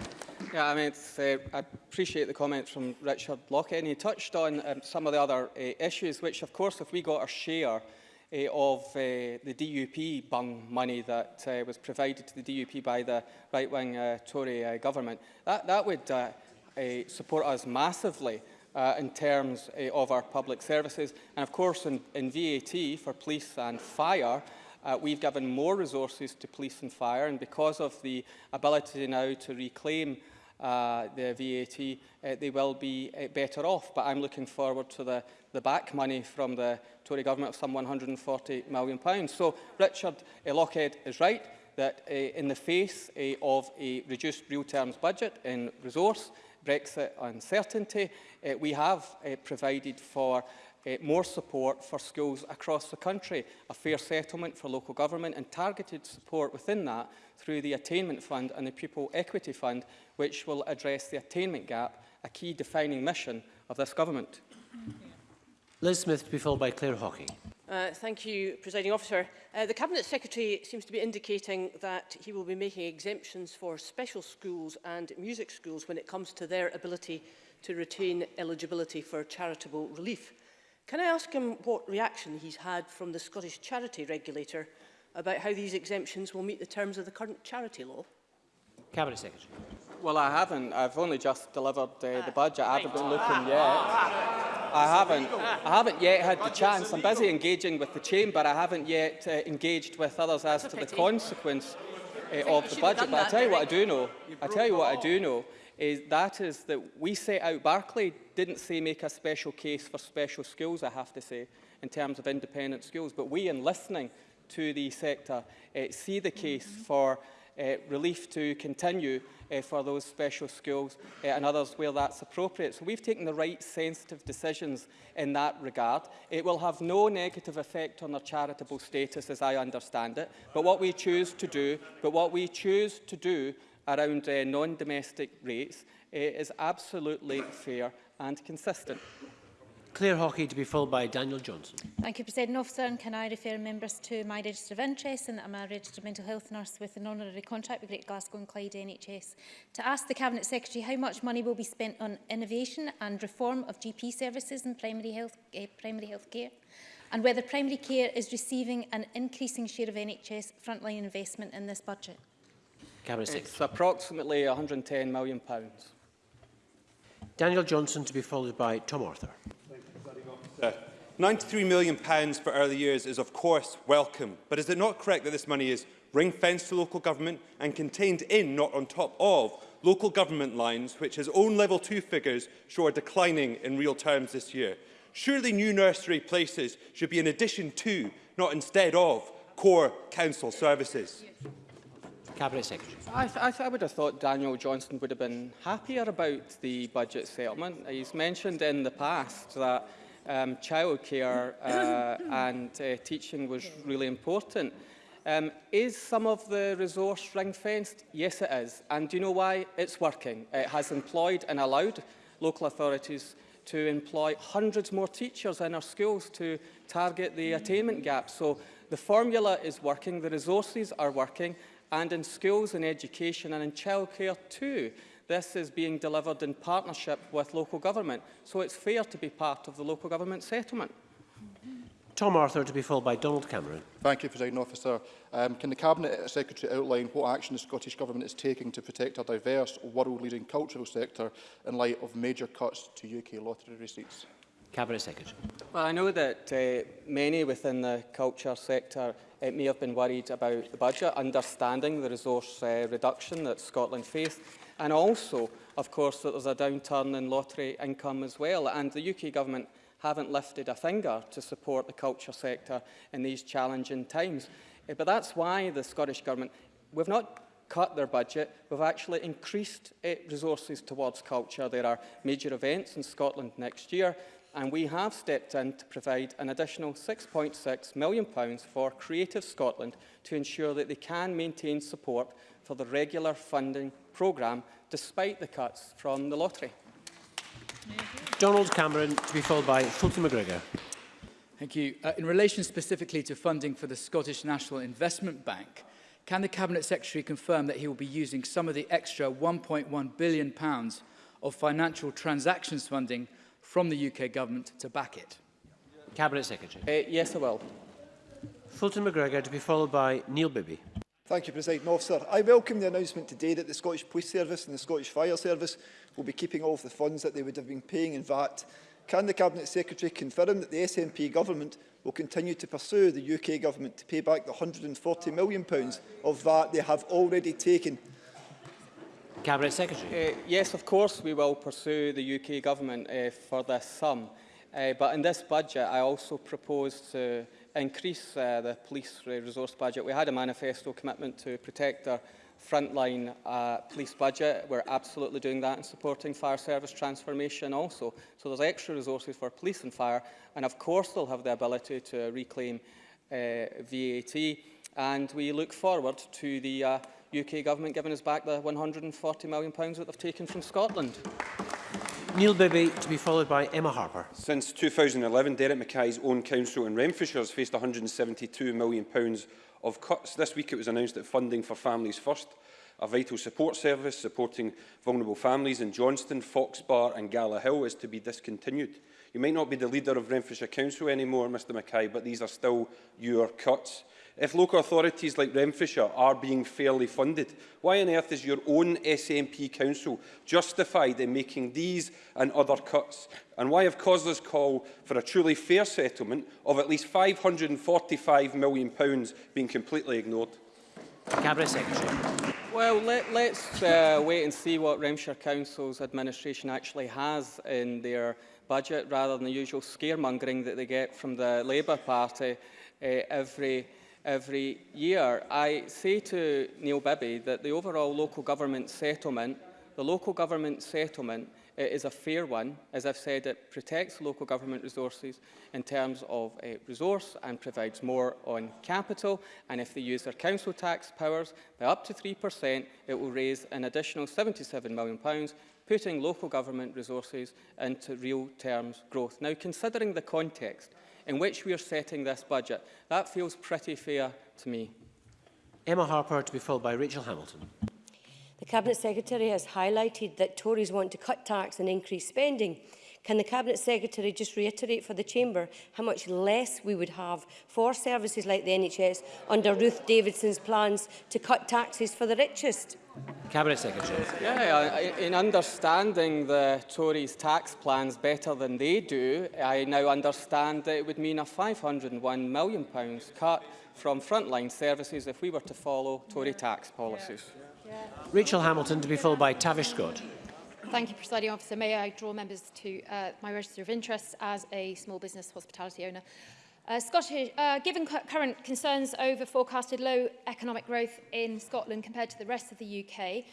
Yeah, I mean, it's, uh, I appreciate the comments from Richard Lochhead, and he touched on um, some of the other uh, issues, which, of course, if we got our share uh, of uh, the DUP bung money that uh, was provided to the DUP by the right-wing uh, Tory uh, government, that, that would uh, uh, support us massively uh, in terms uh, of our public services. And of course, in, in VAT for police and fire, uh, we've given more resources to police and fire, and because of the ability now to reclaim uh, the VAT, uh, they will be uh, better off. But I'm looking forward to the, the back money from the Tory government of some £140 million. Pounds. So Richard uh, Lochhead is right that uh, in the face uh, of a reduced real terms budget in resource, Brexit uncertainty, uh, we have uh, provided for uh, more support for schools across the country, a fair settlement for local government and targeted support within that through the Attainment Fund and the Pupil Equity Fund, which will address the attainment gap, a key defining mission of this government. Liz Smith to be followed by Claire Hawking. Uh, thank you, Presiding Officer. Uh, the Cabinet Secretary seems to be indicating that he will be making exemptions for special schools and music schools when it comes to their ability to retain eligibility for charitable relief. Can I ask him what reaction he's had from the Scottish Charity Regulator about how these exemptions will meet the terms of the current charity law? Cabinet Secretary. Well, I haven't. I've only just delivered uh, the budget. I haven't been looking yet. I haven't. I haven't yet had the chance. I'm busy engaging with the chamber. I haven't yet uh, engaged with others as to the consequence uh, of the budget. But I tell you what I do know. I tell you what I do know is that is that we set out. Barclay didn't say make a special case for special schools. I have to say, in terms of independent schools, but we, in listening to the sector, uh, see the case for uh, relief to continue uh, for those special schools uh, and others where that's appropriate. So we've taken the right sensitive decisions in that regard. It will have no negative effect on their charitable status as I understand it, but what we choose to do, but what we choose to do around uh, non-domestic rates uh, is absolutely fair and consistent. Claire Hockey to be followed by Daniel Johnson. Thank you, President Officer. And can I refer members to my register of interest and that I'm a registered mental health nurse with an honorary contract with Great Glasgow and Clyde NHS to ask the Cabinet Secretary how much money will be spent on innovation and reform of GP services in primary health, uh, primary health care and whether primary care is receiving an increasing share of NHS frontline investment in this budget. Cabinet Secretary. It's approximately £110 million. Daniel Johnson to be followed by Tom Arthur. Minister, £93 million for early years is of course welcome, but is it not correct that this money is ring-fenced to local government and contained in, not on top of, local government lines, which his own level 2 figures show are declining in real terms this year? Surely new nursery places should be in addition to, not instead of, core council services. Cabinet Secretary. I, th I, th I would have thought Daniel Johnston would have been happier about the budget settlement. He's mentioned in the past that um, childcare uh, and uh, teaching was really important. Um, is some of the resource ring-fenced? Yes, it is. And do you know why? It's working. It has employed and allowed local authorities to employ hundreds more teachers in our schools to target the attainment gap. So the formula is working, the resources are working, and in schools and education and in childcare too. This is being delivered in partnership with local government, so it's fair to be part of the local government settlement. Tom Arthur to be followed by Donald Cameron. Thank you, President Officer. Um, can the Cabinet Secretary outline what action the Scottish Government is taking to protect our diverse, world-leading cultural sector in light of major cuts to UK lottery receipts? Cabinet Secretary. Well, I know that uh, many within the culture sector uh, may have been worried about the budget, understanding the resource uh, reduction that Scotland faced. And also, of course, that there's a downturn in lottery income as well. And the UK Government haven't lifted a finger to support the culture sector in these challenging times. Uh, but that's why the Scottish Government, we've not cut their budget, we've actually increased uh, resources towards culture. There are major events in Scotland next year, and we have stepped in to provide an additional £6.6 million for Creative Scotland to ensure that they can maintain support for the regular funding programme despite the cuts from the lottery. Donald Cameron to be followed by Fulton MacGregor. Thank you. Uh, in relation specifically to funding for the Scottish National Investment Bank, can the Cabinet Secretary confirm that he will be using some of the extra £1.1 billion pounds of financial transactions funding from the UK Government to back it? Cabinet Secretary. Uh, yes, I will. Fulton MacGregor to be followed by Neil Bibby. Thank you, President Officer. I welcome the announcement today that the Scottish Police Service and the Scottish Fire Service will be keeping all of the funds that they would have been paying in VAT. Can the Cabinet Secretary confirm that the SNP Government will continue to pursue the UK Government to pay back the £140 million of VAT they have already taken? Cabinet Secretary. Uh, yes, of course we will pursue the UK Government uh, for this sum. Uh, but in this budget, I also propose to increase uh, the police resource budget. We had a manifesto commitment to protect our frontline uh, police budget. We're absolutely doing that and supporting fire service transformation also. So there's extra resources for police and fire. And of course, they'll have the ability to reclaim uh, VAT. And we look forward to the uh, UK government giving us back the £140 million that they've taken from Scotland. Neil Bibby to be followed by Emma Harper. Since 2011, Derek Mackay's own council in Renfrewshire has faced £172 million of cuts. This week it was announced that funding for Families First, a vital support service supporting vulnerable families in Johnston, Fox Bar and Gala Hill is to be discontinued. You might not be the leader of Renfrewshire Council anymore, Mr Mackay, but these are still your cuts. If local authorities like Renfrewshire are being fairly funded, why on earth is your own SNP council justified in making these and other cuts? And why have COSLA's call for a truly fair settlement of at least £545 million being completely ignored? Cabinet Secretary. Well, let, let's uh, wait and see what Renfrewshire Council's administration actually has in their budget rather than the usual scaremongering that they get from the Labour Party uh, every every year. I say to Neil Bibby that the overall local government settlement, the local government settlement is a fair one. As I've said, it protects local government resources in terms of uh, resource and provides more on capital. And if they use their council tax powers by up to 3%, it will raise an additional £77 million, putting local government resources into real terms growth. Now, considering the context, in which we are setting this budget. That feels pretty fair to me. Emma Harper to be followed by Rachel Hamilton. The Cabinet Secretary has highlighted that Tories want to cut tax and increase spending. Can the Cabinet Secretary just reiterate for the Chamber how much less we would have for services like the NHS under Ruth Davidson's plans to cut taxes for the richest? Cabinet Secretary. Yeah, in understanding the Tories' tax plans better than they do, I now understand that it would mean a £501 million cut from frontline services if we were to follow Tory tax policies. Yeah. Yeah. Rachel Hamilton to be followed by Tavish Scott. Thank you, Presiding Officer. May I draw members to uh, my register of interests as a small business hospitality owner. Uh, Scottish, uh, given current concerns over forecasted low economic growth in Scotland compared to the rest of the UK,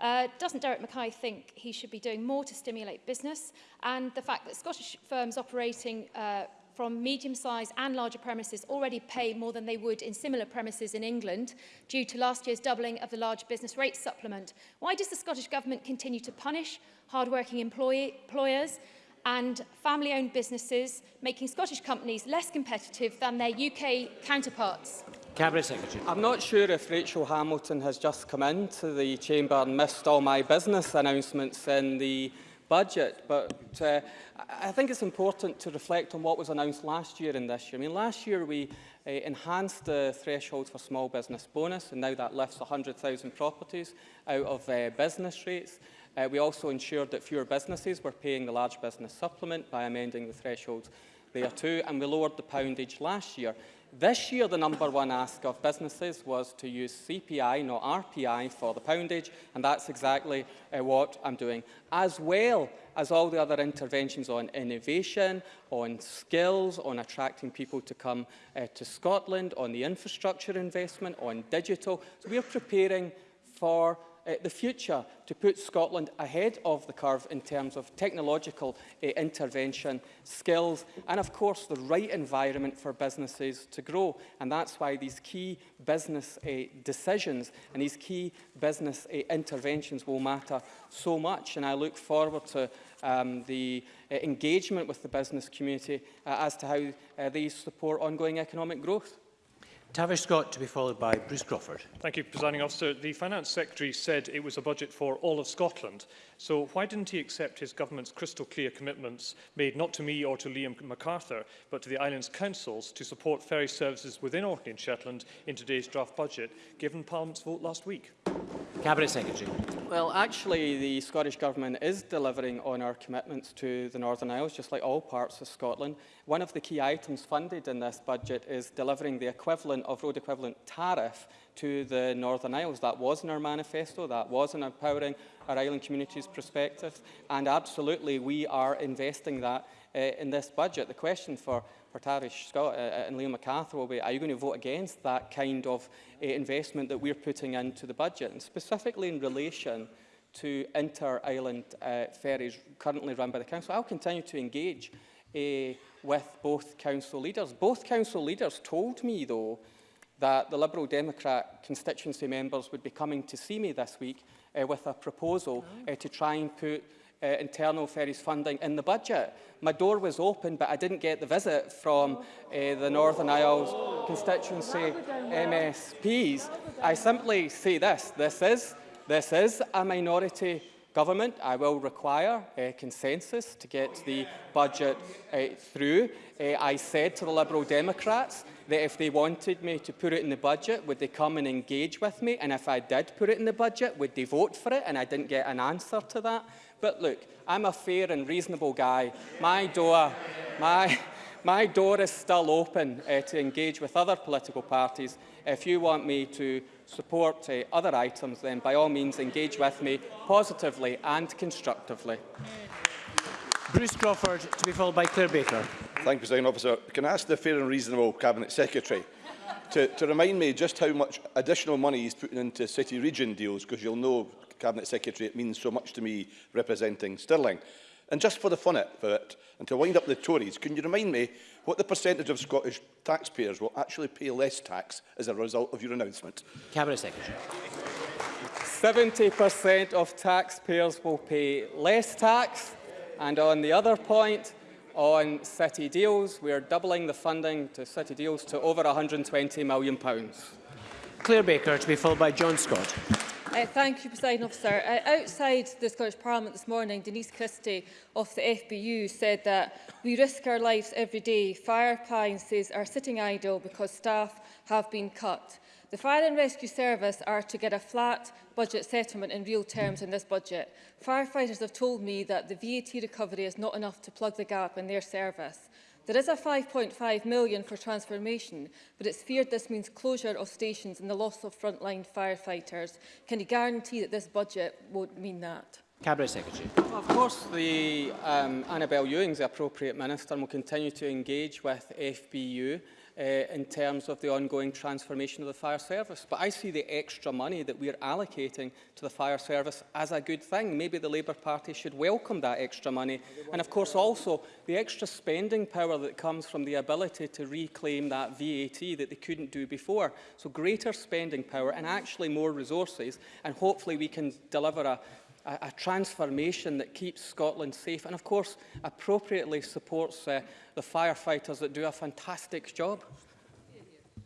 uh, doesn't Derek Mackay think he should be doing more to stimulate business? And the fact that Scottish firms operating uh, from medium-sized and larger premises already pay more than they would in similar premises in England due to last year's doubling of the large business rate supplement. Why does the Scottish Government continue to punish hard-working employers and family-owned businesses, making Scottish companies less competitive than their UK counterparts? Cabinet Secretary. I'm not sure if Rachel Hamilton has just come into the Chamber and missed all my business announcements in the budget, but uh, I think it's important to reflect on what was announced last year and this year. I mean, last year we uh, enhanced the threshold for small business bonus, and now that lifts 100,000 properties out of uh, business rates. Uh, we also ensured that fewer businesses were paying the large business supplement by amending the thresholds there too, and we lowered the poundage last year. This year, the number one ask of businesses was to use CPI, not RPI, for the poundage, and that's exactly uh, what I'm doing, as well as all the other interventions on innovation, on skills, on attracting people to come uh, to Scotland, on the infrastructure investment, on digital. So we're preparing for uh, the future to put Scotland ahead of the curve in terms of technological uh, intervention, skills and of course the right environment for businesses to grow. And that's why these key business uh, decisions and these key business uh, interventions will matter so much. And I look forward to um, the uh, engagement with the business community uh, as to how uh, they support ongoing economic growth. Tavish Scott to be followed by Bruce Crawford. Thank you, Presiding Officer. The Finance Secretary said it was a budget for all of Scotland. So why didn't he accept his government's crystal clear commitments made not to me or to Liam MacArthur, but to the island's councils to support ferry services within Orkney and Shetland in today's draft budget, given Parliament's vote last week? Cabinet Secretary. Well, actually, the Scottish Government is delivering on our commitments to the Northern Isles, just like all parts of Scotland. One of the key items funded in this budget is delivering the equivalent of road equivalent tariff to the Northern Isles. That was in our manifesto, that was in empowering our island communities' perspective, and absolutely we are investing that uh, in this budget. The question for, for Tavish Scott uh, uh and Liam McArthur will be, are you going to vote against that kind of uh, investment that we're putting into the budget? And specifically in relation to inter-island uh, ferries currently run by the Council, I'll continue to engage uh, with both council leaders. Both council leaders told me, though, that the Liberal Democrat constituency members would be coming to see me this week uh, with a proposal uh, to try and put uh, internal ferries funding in the budget. My door was open, but I didn't get the visit from uh, the Northern Isles constituency MSPs. I simply say this, this is, this is a minority government. I will require uh, consensus to get the budget uh, through. Uh, I said to the Liberal Democrats that if they wanted me to put it in the budget, would they come and engage with me? And if I did put it in the budget, would they vote for it? And I didn't get an answer to that. But look, I'm a fair and reasonable guy. My door, my, my door is still open uh, to engage with other political parties. If you want me to support uh, other items, then by all means engage with me positively and constructively. Bruce Crawford to be followed by Claire Baker. Thank you, Presiding Officer. Can I ask the fair and reasonable Cabinet Secretary to, to remind me just how much additional money he's putting into city-region deals, because you'll know, Cabinet Secretary, it means so much to me representing Stirling. And just for the fun of it, and to wind up the Tories, can you remind me what the percentage of Scottish taxpayers will actually pay less tax as a result of your announcement? Cabinet Secretary. 70% of taxpayers will pay less tax. And on the other point, on city deals, we are doubling the funding to city deals to over £120 million. Claire Baker to be followed by John Scott. Uh, thank you, President Officer. Uh, outside the Scottish Parliament this morning, Denise Christie of the FBU said that we risk our lives every day. Fire appliances are sitting idle because staff have been cut. The Fire and Rescue Service are to get a flat budget settlement in real terms in this budget. Firefighters have told me that the VAT recovery is not enough to plug the gap in their service. There is a 5.5 million for transformation, but it's feared this means closure of stations and the loss of frontline firefighters. Can you guarantee that this budget won't mean that? Cabinet Secretary. Well, of course, the um, Annabel Ewing's the appropriate minister and will continue to engage with FBU uh, in terms of the ongoing transformation of the fire service. But I see the extra money that we're allocating to the fire service as a good thing. Maybe the Labour Party should welcome that extra money. And of course also the extra spending power that comes from the ability to reclaim that VAT that they couldn't do before. So greater spending power and actually more resources and hopefully we can deliver a a, a transformation that keeps Scotland safe and, of course, appropriately supports uh, the firefighters that do a fantastic job.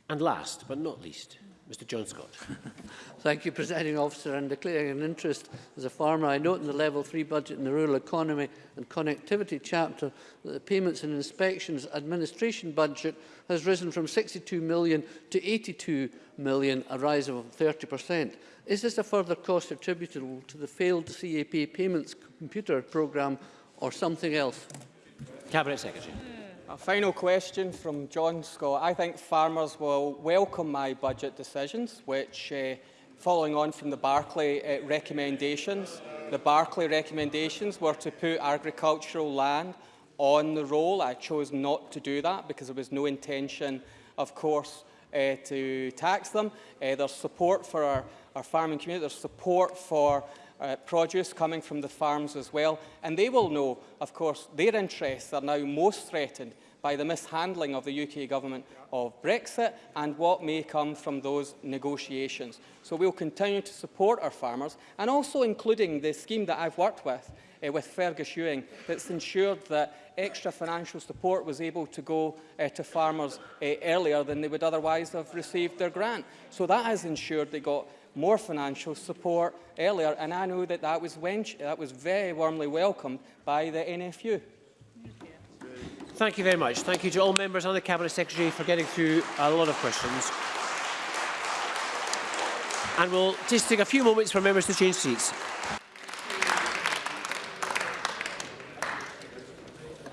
And last but not least, Mr John Scott. Thank you, Presiding Officer, and declaring an interest as a farmer. I note in the Level 3 budget in the Rural Economy and Connectivity chapter that the Payments and Inspections Administration budget has risen from 62 million to 82 million, a rise of 30 per cent. Is this a further cost attributable to the failed CAP payments computer programme or something else? Cabinet Secretary. A final question from John Scott. I think farmers will welcome my budget decisions, which, uh, following on from the Barclay uh, recommendations, the Barclay recommendations were to put agricultural land on the roll. I chose not to do that because there was no intention, of course, uh, to tax them. Uh, there's support for our, our farming community. There's support for uh, produce coming from the farms as well. And they will know, of course, their interests are now most threatened by the mishandling of the UK government of Brexit and what may come from those negotiations. So we'll continue to support our farmers and also including the scheme that I've worked with, uh, with Fergus Ewing, that's ensured that extra financial support was able to go uh, to farmers uh, earlier than they would otherwise have received their grant. So that has ensured they got more financial support earlier, and I know that that was, that was very warmly welcomed by the NFU. Thank you very much. Thank you to all members and the Cabinet Secretary for getting through a lot of questions. And we'll just take a few moments for members to change seats.